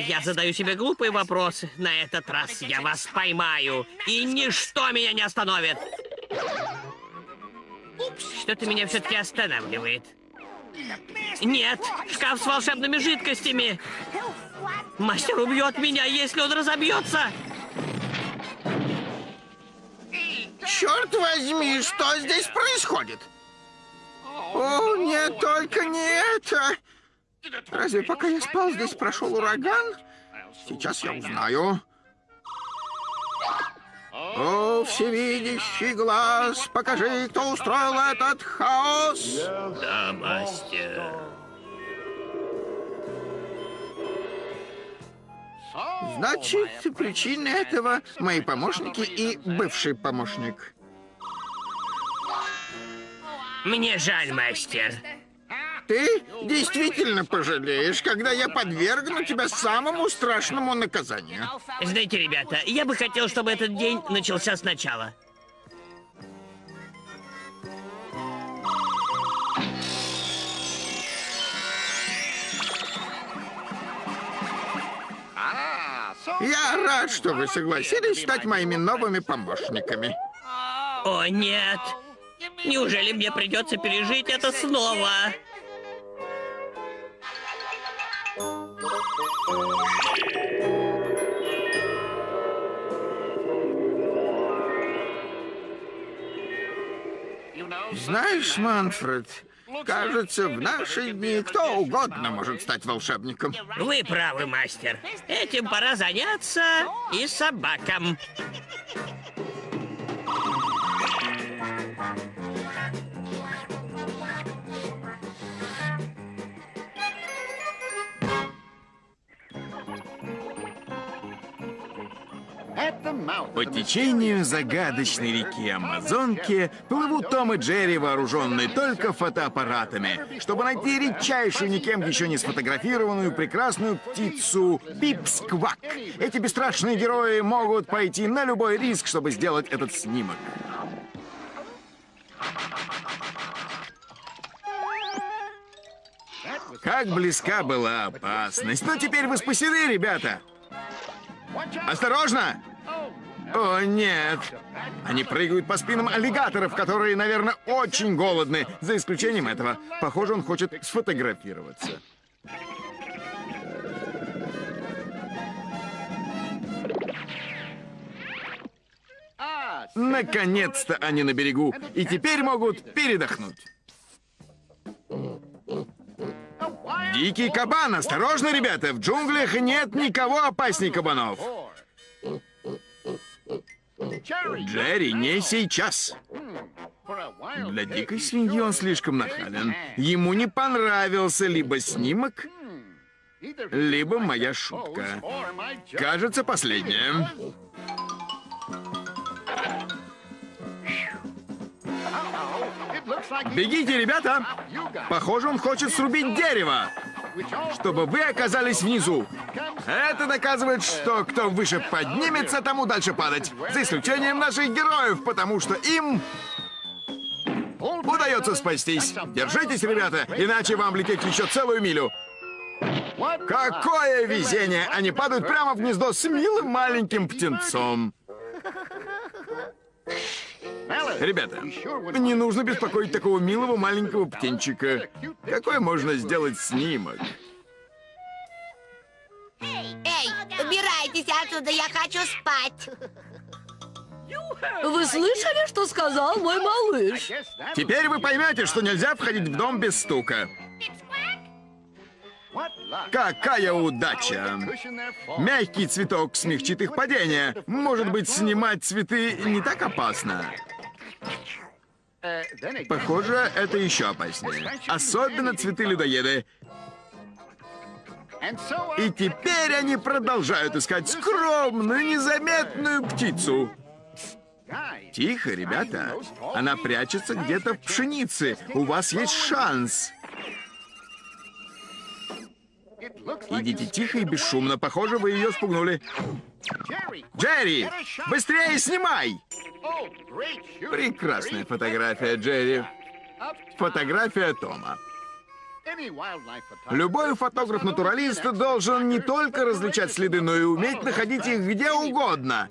[SPEAKER 3] Я задаю себе глупые вопросы. На этот раз я вас поймаю. И ничто меня не остановит. Что-то меня все-таки останавливает. Нет, шкаф с волшебными жидкостями. Мастер убьет меня, если он разобьется.
[SPEAKER 5] Черт возьми, что здесь происходит? О, нет, только не это. Разве пока я спал, здесь прошел ураган? Сейчас я узнаю. О, всевидящий глаз, покажи, кто устроил этот хаос.
[SPEAKER 3] Да, мастер.
[SPEAKER 5] Значит, причина этого мои помощники и бывший помощник.
[SPEAKER 3] Мне жаль, мастер.
[SPEAKER 5] Ты действительно пожалеешь, когда я подвергну тебя самому страшному наказанию.
[SPEAKER 3] Знаете, ребята, я бы хотел, чтобы этот день начался сначала.
[SPEAKER 5] Я рад, что вы согласились стать моими новыми помощниками.
[SPEAKER 3] О, нет. Неужели мне придется пережить это снова?
[SPEAKER 5] Знаешь, Манфред, кажется, в наши дни кто угодно может стать волшебником.
[SPEAKER 3] Вы правы, мастер. Этим пора заняться и собакам.
[SPEAKER 1] По течению загадочной реки Амазонки плывут Том и Джерри, вооруженные только фотоаппаратами, чтобы найти редчайшую, никем еще не сфотографированную прекрасную птицу Пипсквак. Эти бесстрашные герои могут пойти на любой риск, чтобы сделать этот снимок. Как близка была опасность. Но теперь вы спасены, ребята. Осторожно! О, нет. Они прыгают по спинам аллигаторов, которые, наверное, очень голодны. За исключением этого. Похоже, он хочет сфотографироваться. Наконец-то они на берегу. И теперь могут передохнуть. Дикий кабан, осторожно, ребята, в джунглях нет никого опасней кабанов. Джерри, не сейчас. Для дикой свиньи он слишком нахален. Ему не понравился либо снимок, либо моя шутка. Кажется, последняя. Бегите, ребята! Похоже, он хочет срубить дерево, чтобы вы оказались внизу. Это доказывает, что кто выше поднимется, тому дальше падать. За исключением наших героев, потому что им удается спастись. Держитесь, ребята, иначе вам лететь еще целую милю. Какое везение! Они падают прямо в гнездо с милым маленьким птенцом. Ребята, не нужно беспокоить такого милого маленького птенчика. Какой можно сделать снимок?
[SPEAKER 10] Эй, убирайтесь отсюда, я хочу спать.
[SPEAKER 13] Вы слышали, что сказал мой малыш?
[SPEAKER 1] Теперь вы поймете, что нельзя входить в дом без стука. Какая удача! Мягкий цветок смягчит их падение. Может быть, снимать цветы не так опасно? Похоже, это еще опаснее. Особенно цветы-людоеды. И теперь они продолжают искать скромную, незаметную птицу. Тихо, ребята. Она прячется где-то в пшенице. У вас есть шанс. Идите тихо и бесшумно. Похоже, вы ее спугнули. Джерри, быстрее снимай! Прекрасная фотография, Джерри. Фотография Тома. Любой фотограф-натуралист должен не только различать следы, но и уметь находить их где угодно.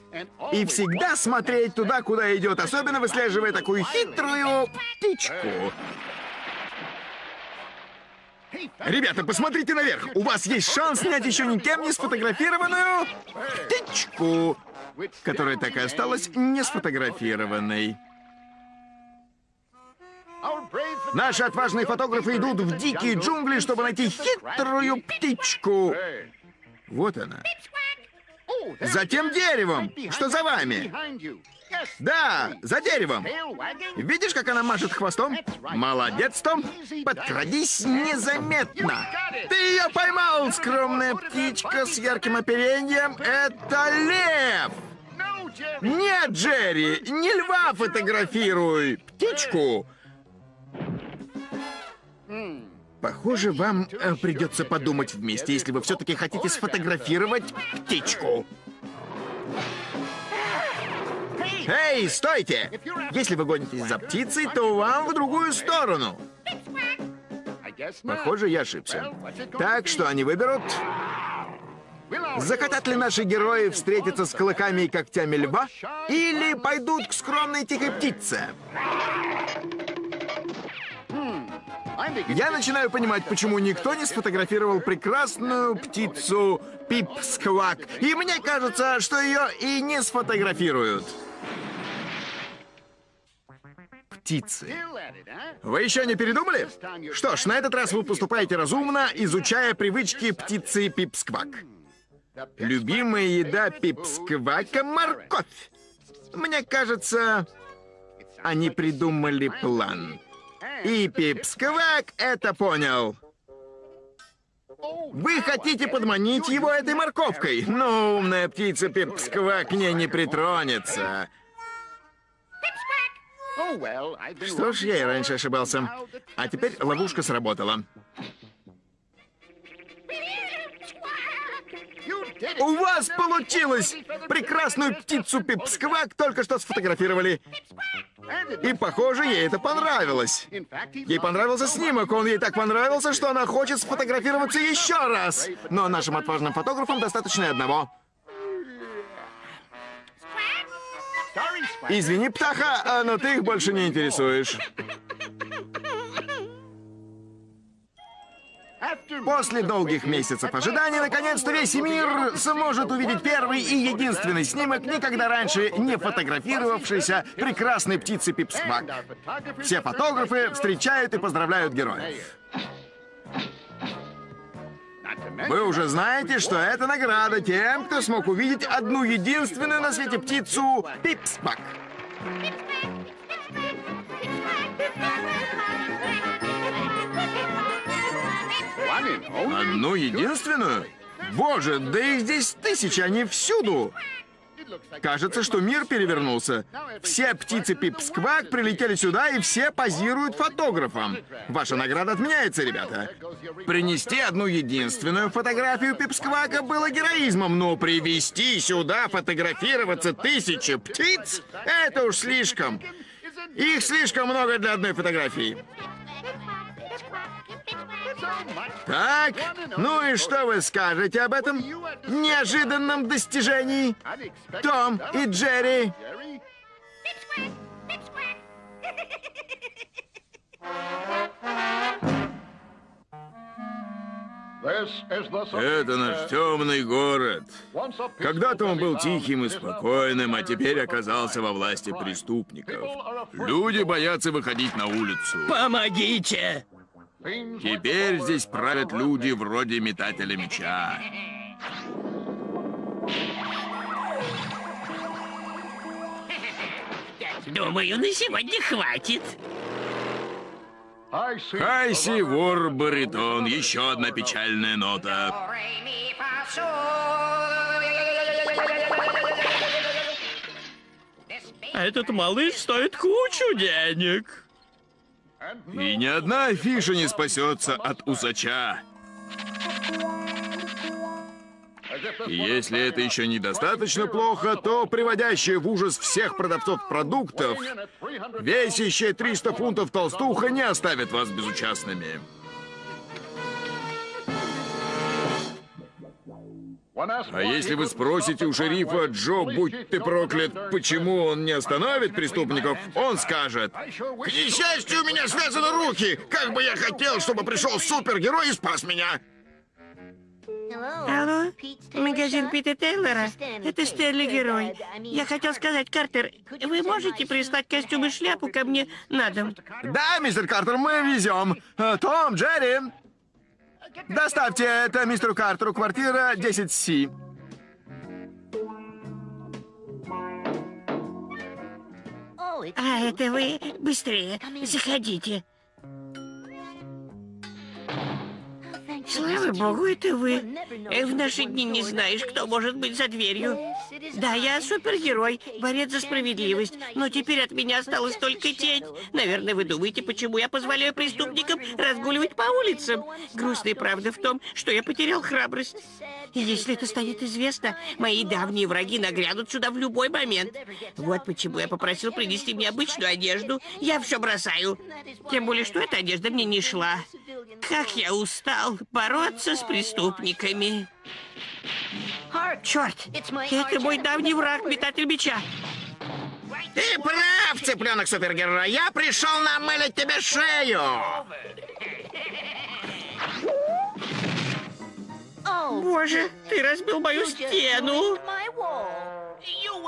[SPEAKER 1] И всегда смотреть туда, куда идет, особенно выслеживая такую хитрую птичку. Ребята, посмотрите наверх. У вас есть шанс снять еще никем не сфотографированную птичку, которая так и осталась не сфотографированной. Наши отважные фотографы идут в дикие джунгли, чтобы найти хитрую птичку. Вот она. За тем деревом, что за вами. Да, за деревом. Видишь, как она машет хвостом? Молодец, Том. Подкрадись незаметно. Ты ее поймал, скромная птичка с ярким оперением. Это лев. Нет, Джерри, не льва фотографируй. Птичку. Похоже, вам э, придется подумать вместе, если вы все-таки хотите сфотографировать птичку. Эй, стойте! Если вы гонитесь за птицей, то вам в другую сторону. Похоже, я ошибся. Так что они выберут... Захотят ли наши герои встретиться с клыками и когтями льва? Или пойдут к скромной тихой птице? Я начинаю понимать, почему никто не сфотографировал прекрасную птицу Пип-сквак. И мне кажется, что ее и не сфотографируют. Птицы. Вы еще не передумали? Что ж, на этот раз вы поступаете разумно, изучая привычки птицы Пип-сквак. Любимая еда Пип-сквака — морковь. Мне кажется, они придумали план. И Пип-сквак это понял. Вы хотите подманить его этой морковкой? Но умная птица Пип-сквак к ней не притронется. Что ж, я и раньше ошибался. А теперь ловушка сработала. У вас получилось! Прекрасную птицу Пипсквак только что сфотографировали. И, похоже, ей это понравилось. Ей понравился снимок, он ей так понравился, что она хочет сфотографироваться еще раз. Но нашим отважным фотографам достаточно одного. Извини, птаха, а, но ты их больше не интересуешь. После долгих месяцев ожидания, наконец-то весь мир сможет увидеть первый и единственный снимок, никогда раньше не фотографировавшийся прекрасной птицы Пипсвак. Все фотографы встречают и поздравляют героев. Вы уже знаете, что это награда тем, кто смог увидеть одну единственную на свете птицу Пипсбак. Одну единственную? Боже, да их здесь тысячи, они всюду! Кажется, что мир перевернулся. Все птицы Пипсквак прилетели сюда, и все позируют фотографам. Ваша награда отменяется, ребята. Принести одну единственную фотографию Пипсквака было героизмом, но привести сюда фотографироваться тысячи птиц — это уж слишком. Их слишком много для одной фотографии. Так, ну и что вы скажете об этом неожиданном достижении? Том и Джерри. Это наш темный город. Когда-то он был тихим и спокойным, а теперь оказался во власти преступников. Люди боятся выходить на улицу.
[SPEAKER 3] Помогите!
[SPEAKER 1] Теперь здесь правят люди вроде метателя меча.
[SPEAKER 3] Думаю, на сегодня хватит.
[SPEAKER 1] Хайси, вор, баритон. Еще одна печальная нота.
[SPEAKER 9] Этот малыш стоит кучу денег.
[SPEAKER 1] И ни одна афиша не спасется от усача. Если это еще недостаточно плохо, то приводящая в ужас всех продавцов продуктов, весящая 300 фунтов толстуха не оставит вас безучастными. А если вы спросите у шерифа Джо, будь ты проклят, почему он не остановит преступников, он скажет, «К несчастью, у меня связаны руки! Как бы я хотел, чтобы пришел супергерой и спас меня!»
[SPEAKER 3] Алло, магазин Пита Тейлора? Это Стэнли Герой. Я хотел сказать, Картер, вы можете прислать костюм и шляпу ко мне на дом?
[SPEAKER 1] Да, мистер Картер, мы везем. Э, Том, Джерри, доставьте это мистеру Картеру, квартира 10С.
[SPEAKER 3] А, это вы? Быстрее, заходите. Слава богу, это вы. В наши дни не знаешь, кто может быть за дверью. Да, я супергерой, борец за справедливость, но теперь от меня осталась только тень. Наверное, вы думаете, почему я позволяю преступникам разгуливать по улицам? Грустная правда в том, что я потерял храбрость. И если это станет известно, мои давние враги нагрянут сюда в любой момент. Вот почему я попросил принести мне обычную одежду. Я все бросаю. Тем более, что эта одежда мне не шла. Как я устал бороться с преступниками. Черт, это мой давний враг, метатель меча.
[SPEAKER 5] Ты прав, цыпленок супергерой. Я пришел намылить тебе шею.
[SPEAKER 3] Боже, ты разбил мою стену.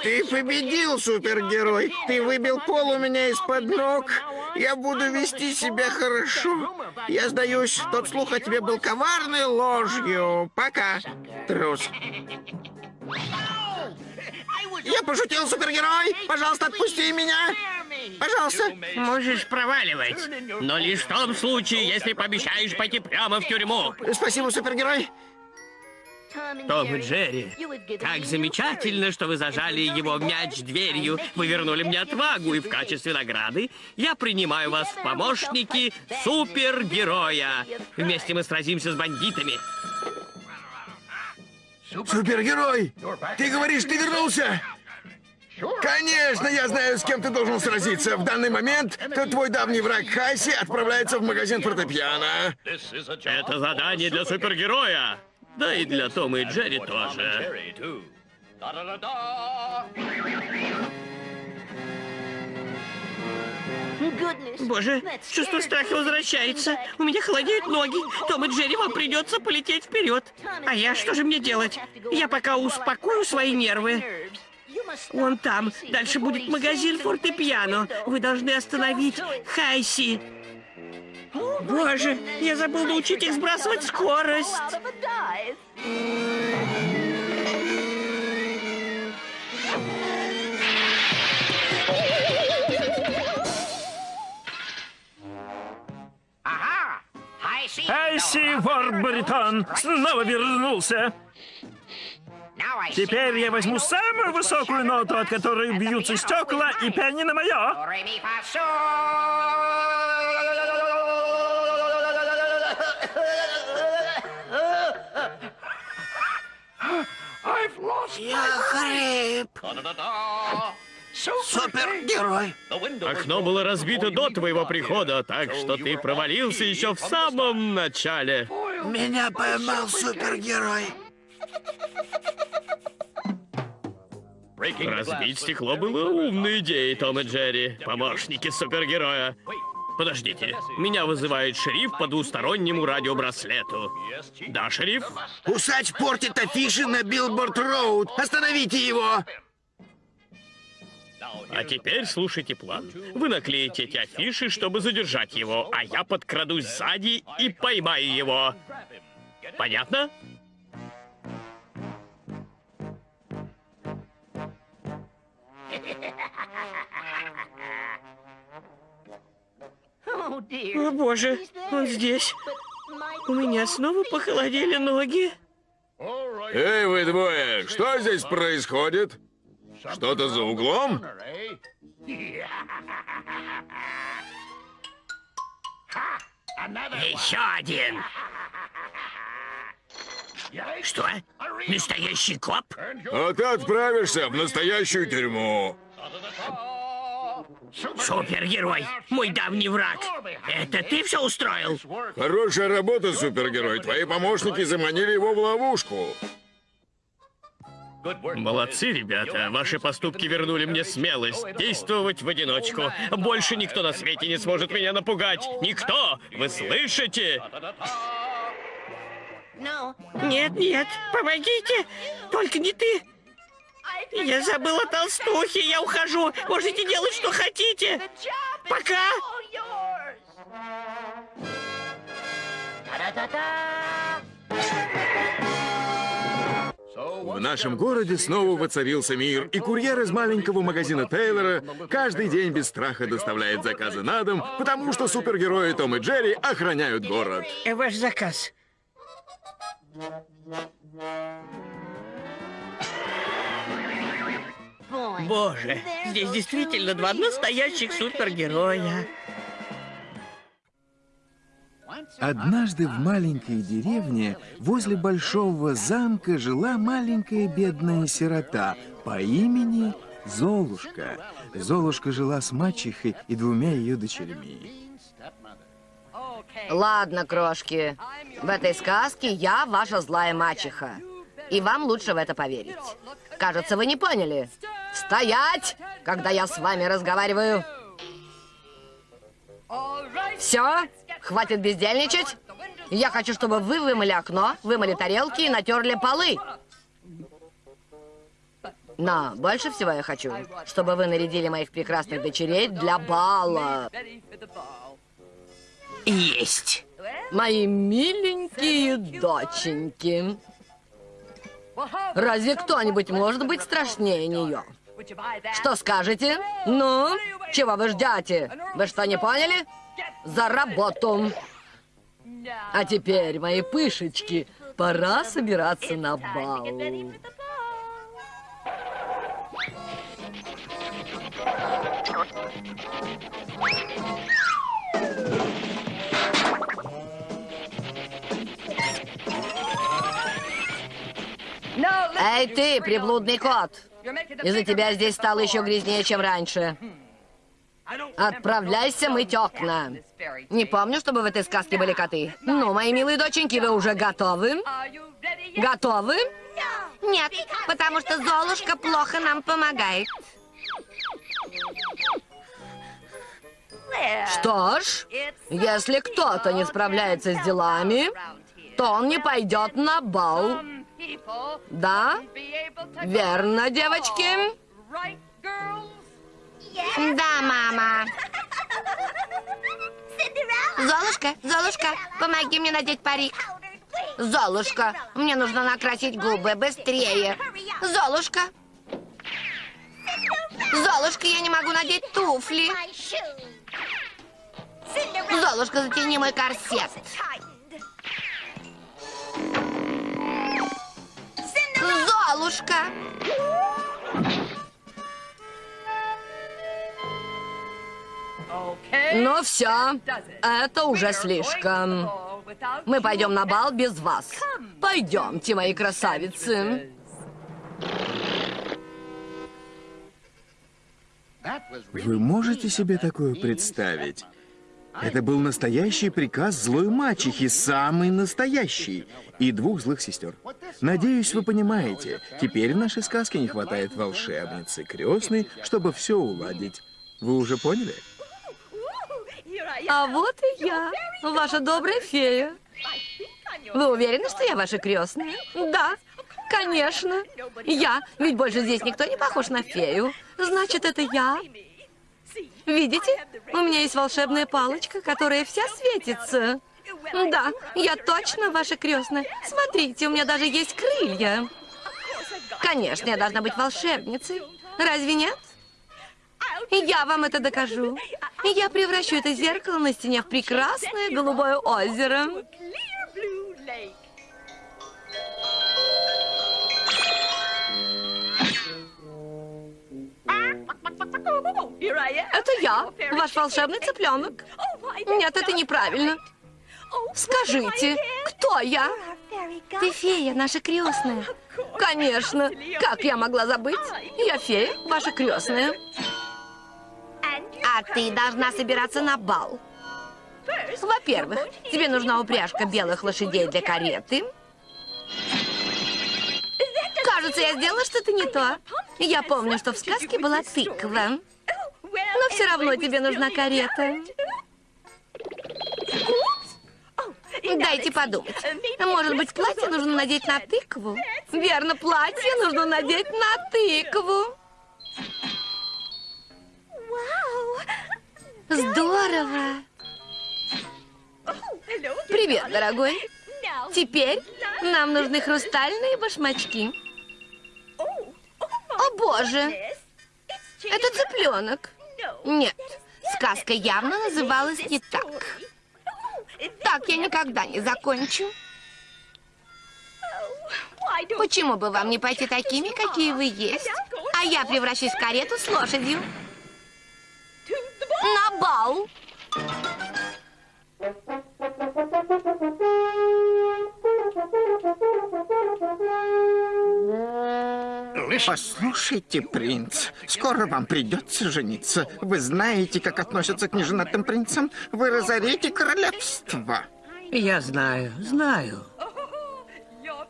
[SPEAKER 5] Ты победил, супергерой. Ты выбил пол у меня из-под ног. Я буду вести себя хорошо. Я сдаюсь, тот слух о тебе был коварной ложью. Пока, трус. Я пошутил, супергерой. Пожалуйста, отпусти меня. Пожалуйста.
[SPEAKER 3] Можешь проваливать. Но лишь в том случае, если пообещаешь пойти прямо в тюрьму.
[SPEAKER 5] Спасибо, супергерой.
[SPEAKER 3] Том и Джерри, как замечательно, что вы зажали его мяч дверью. Вы вернули мне отвагу, и в качестве награды я принимаю вас в помощники супергероя. Вместе мы сразимся с бандитами.
[SPEAKER 1] Супергерой! Ты говоришь, ты вернулся? Конечно, я знаю, с кем ты должен сразиться. В данный момент то твой давний враг Хайси отправляется в магазин фортепиано.
[SPEAKER 9] Это задание для супергероя. Да и для Тома и Джерри тоже.
[SPEAKER 3] Боже, чувство страха возвращается. У меня холодеют ноги. Том и Джерри, вам придется полететь вперед. А я что же мне делать? Я пока успокою свои нервы. Вон там. Дальше будет магазин фортепиано. Вы должны остановить Хайси. Боже, я забыл научить их сбрасывать скорость.
[SPEAKER 14] Айси Ворбаритон снова вернулся. Теперь я возьму самую высокую ноту, от которой бьются стекла, и пианино мое.
[SPEAKER 5] Я хрип. Супергерой.
[SPEAKER 9] Окно было разбито до твоего прихода, так что ты провалился еще в самом начале.
[SPEAKER 5] Меня поймал супергерой.
[SPEAKER 9] Разбить стекло было умной идеей, Том и Джерри, помощники супергероя.
[SPEAKER 3] Подождите, меня вызывает шериф по двустороннему радиобраслету. Да, шериф?
[SPEAKER 1] Усач портит афиши на Billboard Road. Остановите его!
[SPEAKER 3] А теперь слушайте план. Вы наклеите эти афиши, чтобы задержать его, а я подкрадусь сзади и поймаю его. Понятно?
[SPEAKER 9] О боже, он здесь. У меня снова похолодели ноги.
[SPEAKER 15] Эй, вы двое, что здесь происходит? Что-то за углом?
[SPEAKER 11] Еще один. Что? Настоящий коп?
[SPEAKER 15] А ты отправишься в настоящую тюрьму.
[SPEAKER 11] Супергерой, мой давний враг. Это ты все устроил?
[SPEAKER 15] Хорошая работа, супергерой. Твои помощники заманили его в ловушку.
[SPEAKER 3] Молодцы, ребята. Ваши поступки вернули мне смелость действовать в одиночку. Больше никто на свете не сможет меня напугать. Никто! Вы слышите?
[SPEAKER 9] Нет, нет, помогите. Только не ты. Я забыла толстухи, я ухожу. Можете делать, что хотите. Пока.
[SPEAKER 1] В нашем городе снова воцарился мир, и курьер из маленького магазина Тейлора каждый день без страха доставляет заказы на дом, потому что супергерои Том и Джерри охраняют город.
[SPEAKER 9] Э, Ваш заказ. Боже, здесь действительно два настоящих супергероя.
[SPEAKER 1] Однажды в маленькой деревне возле большого замка жила маленькая бедная сирота по имени Золушка. Золушка жила с мачехой и двумя ее дочерьми.
[SPEAKER 13] Ладно, крошки. В этой сказке я ваша злая мачеха. И вам лучше в это поверить. Кажется, вы не поняли. Стоять, когда я с вами разговариваю. Все, хватит бездельничать. Я хочу, чтобы вы вымыли окно, вымыли тарелки и натерли полы. Но больше всего я хочу, чтобы вы нарядили моих прекрасных дочерей для бала.
[SPEAKER 11] Есть.
[SPEAKER 13] Мои миленькие доченьки. Разве кто-нибудь может быть страшнее нее? Что скажете? Ну, чего вы ждете? Вы что, не поняли? За работу. А теперь, мои пышечки, пора собираться на бал. Эй, ты, приблудный кот! Из-за тебя здесь стало еще грязнее, чем раньше. Отправляйся мыть окна. Не помню, чтобы в этой сказке были коты. Ну, мои милые доченьки, вы уже готовы? Готовы?
[SPEAKER 10] Нет, потому что Золушка плохо нам помогает.
[SPEAKER 13] Что ж, если кто-то не справляется с делами, то он не пойдет на бал. Да? Верно, девочки?
[SPEAKER 10] Да, мама. Золушка, Золушка, помоги мне надеть парик. Золушка, мне нужно накрасить губы быстрее. Золушка. Золушка, я не могу надеть туфли. Золушка, затяни мой корсет. Золушка.
[SPEAKER 13] Ну все, это уже слишком. Мы пойдем на бал без вас. Пойдемте, мои красавицы.
[SPEAKER 1] Вы можете себе такое представить? Это был настоящий приказ злой мачехи, самый настоящий, и двух злых сестер. Надеюсь, вы понимаете, теперь в нашей сказке не хватает волшебницы крестной, чтобы все уладить. Вы уже поняли?
[SPEAKER 11] А вот и я, ваша добрая фея. Вы уверены, что я ваша крестная? Да, конечно. Я, ведь больше здесь никто не похож на фею. Значит, это я. Видите? У меня есть волшебная палочка, которая вся светится. Да, я точно ваша крестная. Смотрите, у меня даже есть крылья. Конечно, я должна быть волшебницей. Разве нет? Я вам это докажу. Я превращу это зеркало на стене в прекрасное голубое озеро. Это я, ваш волшебный [LAUGHS] цыпленок. Нет, это неправильно. Скажите, кто я? Ты фея, наша крестная. Конечно. Как я могла забыть? Я фея, ваша крестная. А ты должна собираться на бал. Во-первых, тебе нужна упряжка белых лошадей для кареты. Кажется, я сделала что-то не то. Я помню, что в сказке была тыква. Но все равно тебе нужна карета. Дайте подумать. Может быть, платье нужно надеть на тыкву? Верно, платье нужно надеть на тыкву. Здорово. Привет, дорогой. Теперь нам нужны хрустальные башмачки. Боже! Это цыпленок. Нет, сказка явно называлась не так. Так я никогда не закончу. Почему бы вам не пойти такими, какие вы есть? А я превращусь в карету с лошадью. На бал.
[SPEAKER 5] Послушайте, принц, скоро вам придется жениться. Вы знаете, как относятся к неженатым принцам? Вы разорите королевство.
[SPEAKER 3] Я знаю, знаю.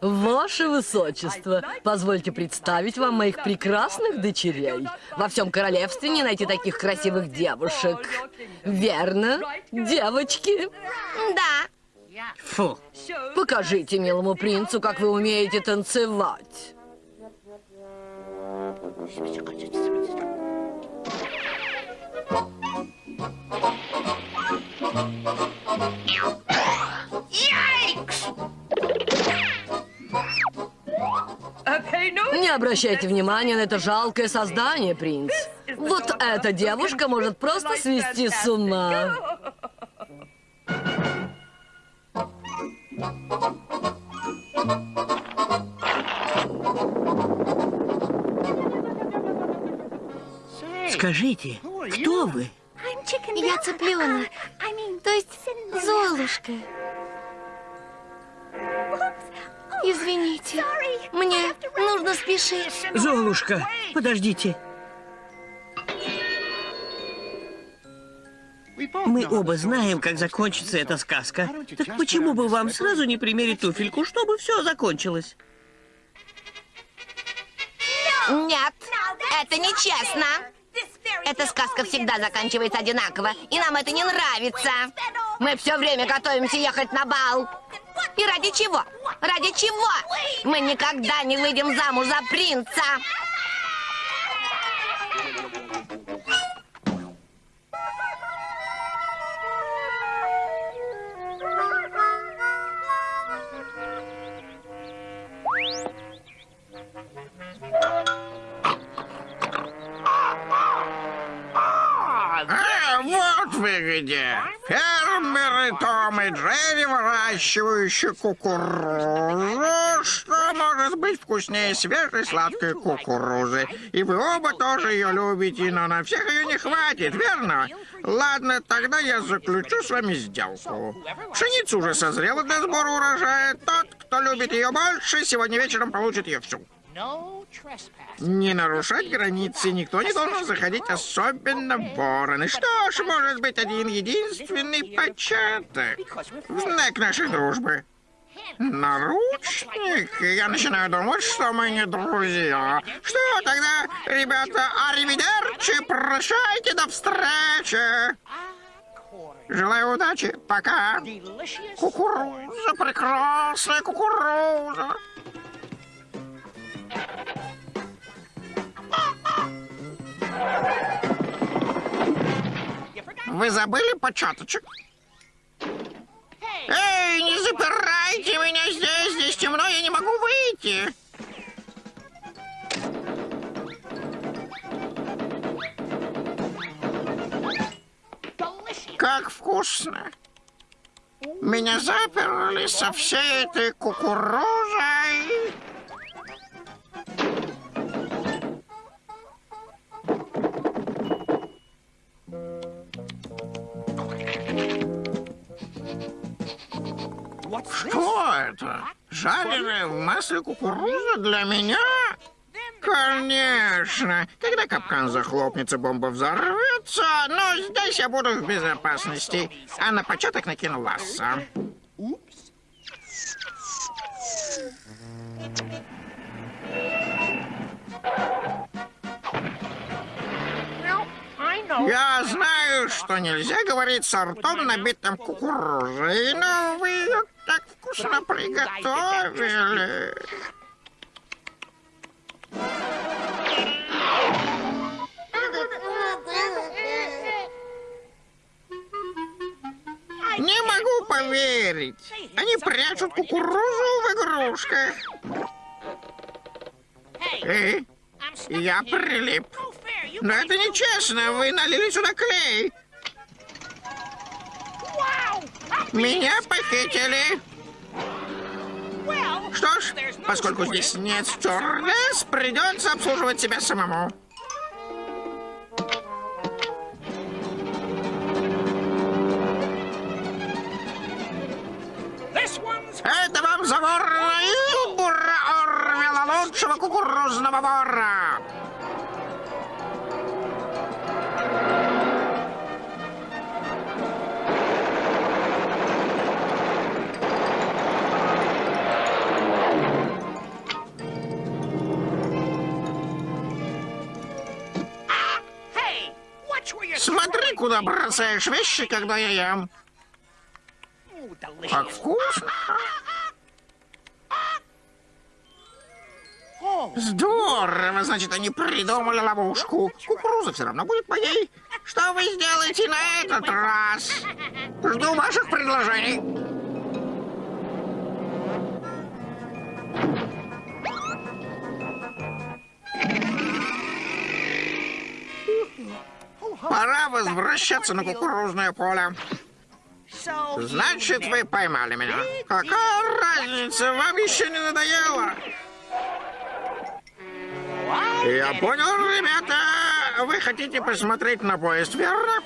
[SPEAKER 11] Ваше Высочество, позвольте представить вам моих прекрасных дочерей. Во всем королевстве не найти таких красивых девушек. Верно, девочки? Да.
[SPEAKER 3] Фу.
[SPEAKER 11] Покажите милому принцу, как вы умеете танцевать. Не обращайте внимания на это жалкое создание, принц. Вот эта девушка может просто свести с ума.
[SPEAKER 3] Скажите, кто вы?
[SPEAKER 10] Я цыпленок. То есть Золушка. Извините, мне нужно спешить.
[SPEAKER 3] Золушка, подождите. Мы оба знаем, как закончится эта сказка. Так почему бы вам сразу не примерить туфельку, чтобы все закончилось?
[SPEAKER 10] Нет, это нечестно. Эта сказка всегда заканчивается одинаково, и нам это не нравится. Мы все время готовимся ехать на бал. И ради чего? Ради чего? Мы никогда не выйдем замуж за принца.
[SPEAKER 5] Вот вы где. Фермеры Том и Джерри, выращивающие кукурузу. Что может быть вкуснее свежей сладкой кукурузы? И вы оба тоже ее любите, но на всех ее не хватит, верно? Ладно, тогда я заключу с вами сделку. Пшеница уже созрела для сбора урожая. Тот, кто любит ее больше, сегодня вечером получит ее всю. Не нарушать границы никто не должен заходить, особенно вороны. Что ж, может быть, один единственный початок. В знак нашей дружбы. Наручник? Я начинаю думать, что мы не друзья. Что тогда, ребята, аривидерчи, прощайте, до встречи. Желаю удачи. Пока. Кукуруза, прекрасная кукуруза. Вы забыли початочек? Эй, не запирайте меня здесь, здесь темно, я не могу выйти. Как вкусно. Меня заперли со всей этой кукурузой. Что это? Жареная в масле кукуруза для меня? Конечно. Когда капкан захлопнется, бомба взорвется, но здесь я буду в безопасности. А на початок накину ласса. Я знаю, что нельзя говорить с ртом, набитым кукурузой, но вы ее так вкусно приготовили. Не могу поверить. Они прячут кукурузу в игрушках. Эй, я прилип. Но это нечестно. Вы налили сюда клей. Меня похитили. Что ж, поскольку здесь нет стюардесс, придется обслуживать себя самому. Это вам за вора Илбура Орвела, лучшего кукурузного вора. Смотри, куда бросаешь вещи, когда я ем. Как вкусно. Здорово, значит, они придумали ловушку. Кукуруза все равно будет моей. Что вы сделаете на этот раз? Жду ваших предложений. Пора возвращаться на кукурузное поле. Значит, вы поймали меня. Какая разница? Вам еще не надоело? Я понял, ребята. Вы хотите посмотреть на поезд, верно?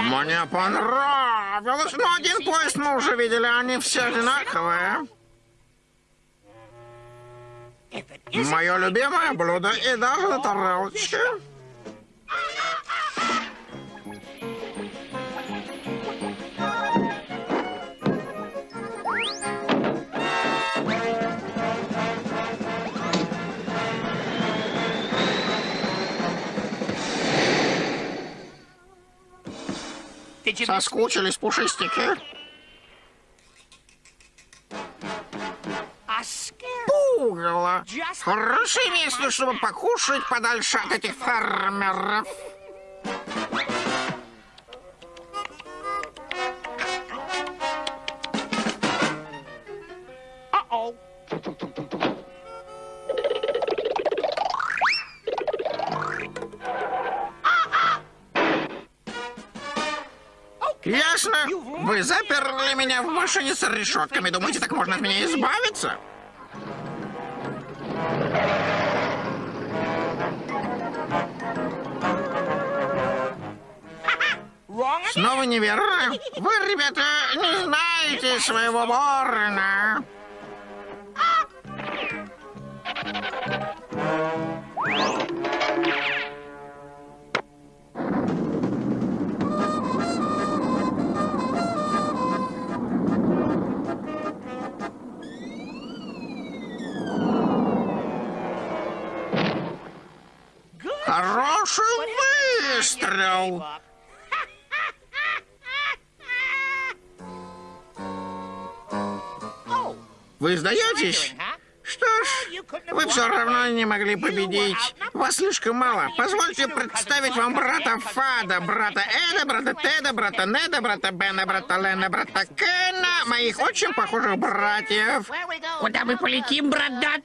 [SPEAKER 5] Мне понравилось. Но один поезд мы уже видели, они все одинаковые. Мое любимое блюдо и даже на тарелочке. Соскучились пушистики? Пугало. Хорошее место, чтобы покушать подальше от этих фермеров. Вы заперли меня в машине с решетками. Думаете, так можно от меня избавиться? Снова неверно. Вы, ребята, не знаете своего ворона. Выстрел. Вы сдаетесь? Что ж, вы все равно не могли победить. Вас слишком мало. Позвольте представить вам брата Фада, брата Эда, брата Теда, брата Неда, брата Бена, брата Лена, брата Кена, моих очень похожих братьев.
[SPEAKER 12] Куда мы полетим, брат Дат?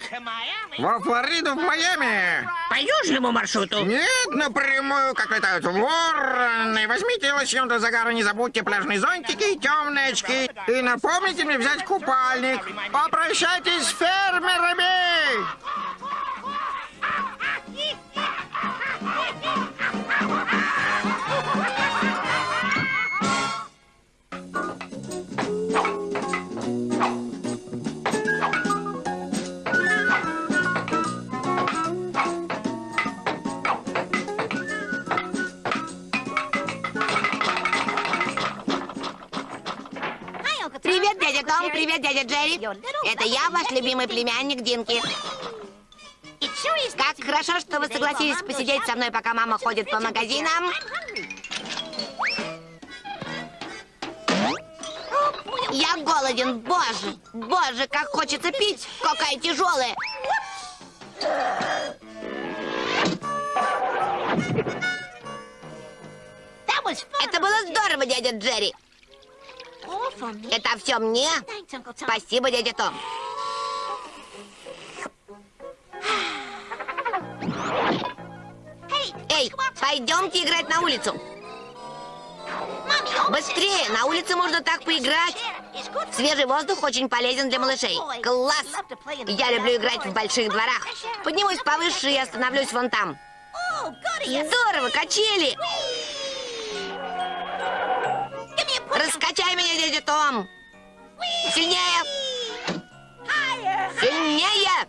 [SPEAKER 5] Во Флориду, в Майами.
[SPEAKER 12] По южному маршруту?
[SPEAKER 5] Нет, напрямую, как летают вороны. Возьмите лосьон загара, не забудьте пляжные зонтики и темные очки. И напомните мне взять купальник. Попрощайтесь с фермерами.
[SPEAKER 10] Привет, Том, привет, дядя Джерри. Это я, ваш любимый племянник Динки. Как хорошо, что вы согласились посидеть со мной, пока мама ходит по магазинам. Я голоден, боже, боже, как хочется пить, какая тяжелая. Это было здорово, дядя Джерри. Это все мне? Спасибо, дядя Том. Эй, пойдемте играть на улицу. Быстрее, на улице можно так поиграть. Свежий воздух очень полезен для малышей. Класс! Я люблю играть в больших дворах. Поднимусь повыше и остановлюсь вон там. Здорово, качели! Раскачай меня, дядя Том! Сильнее! Сильнее!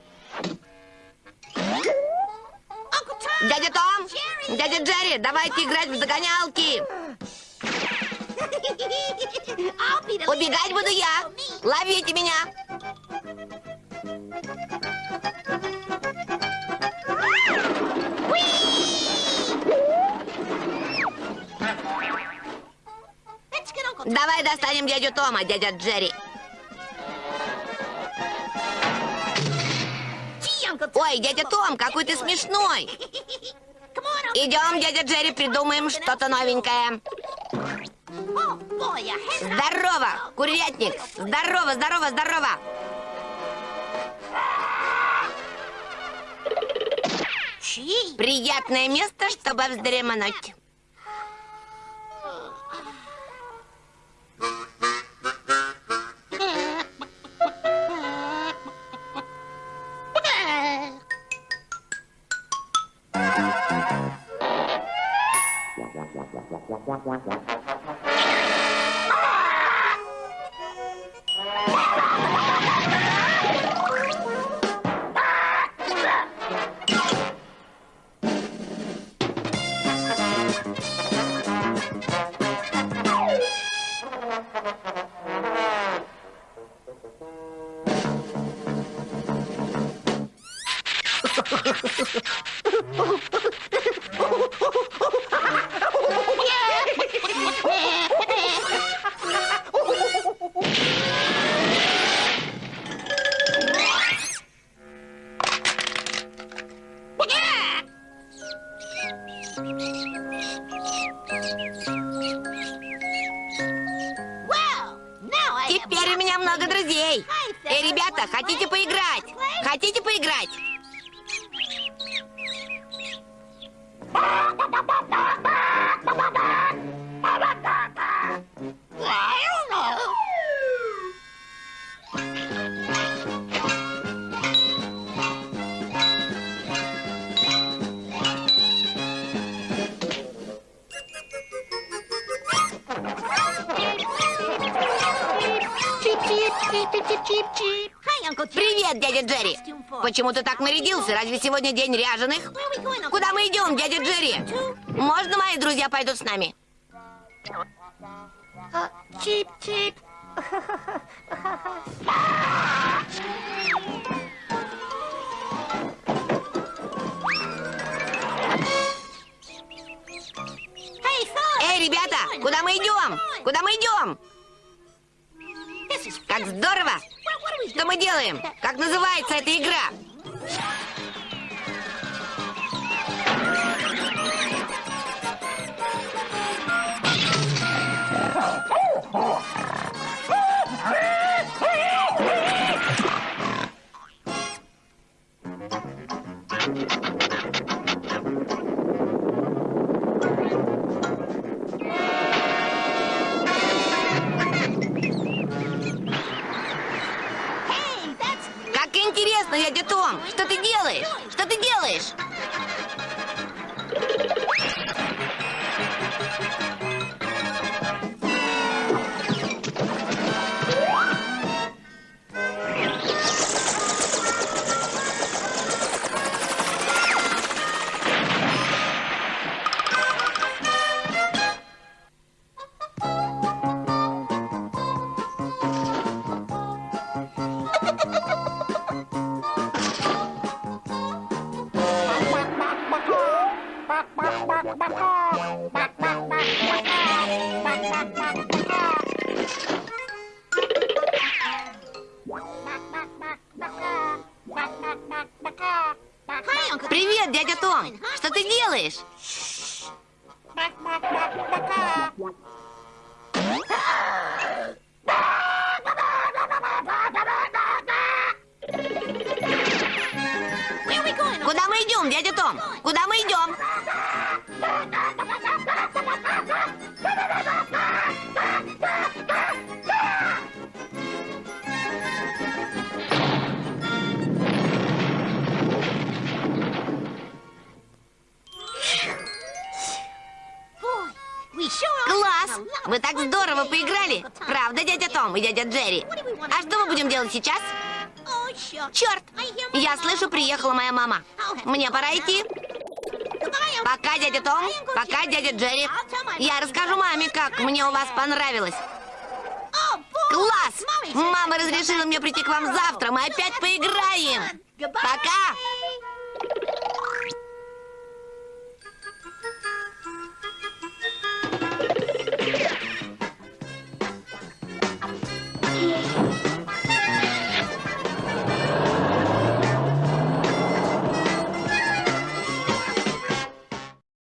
[SPEAKER 10] Дядя Том! Дядя Джерри, давайте играть в догонялки! Убегать буду я! Ловите меня! Давай достанем дядю Тома, дядя Джерри. Ой, дядя Том, какой ты смешной. Идем, дядя Джерри, придумаем что-то новенькое. Здорово, курятник. Здорово, здорово, здорово. Приятное место, чтобы вздремнуть. Теперь у Привет, дядя Джерри. Почему ты так нарядился? Разве сегодня день ряженых? Куда мы идем, дядя Джерри? Можно мои друзья пойдут с нами? Чип-чип. ребята, куда мы идем? Куда мы идем? Как здорово! Что мы делаем? Как называется эта игра? Как интересно, дядя Том! Что ты делаешь? Что ты делаешь? Пора идти. Пока, дядя Том. Пока, дядя Джерри. Я расскажу маме, как мне у вас понравилось. Класс! Мама разрешила мне прийти к вам завтра. Мы опять поиграем. Пока!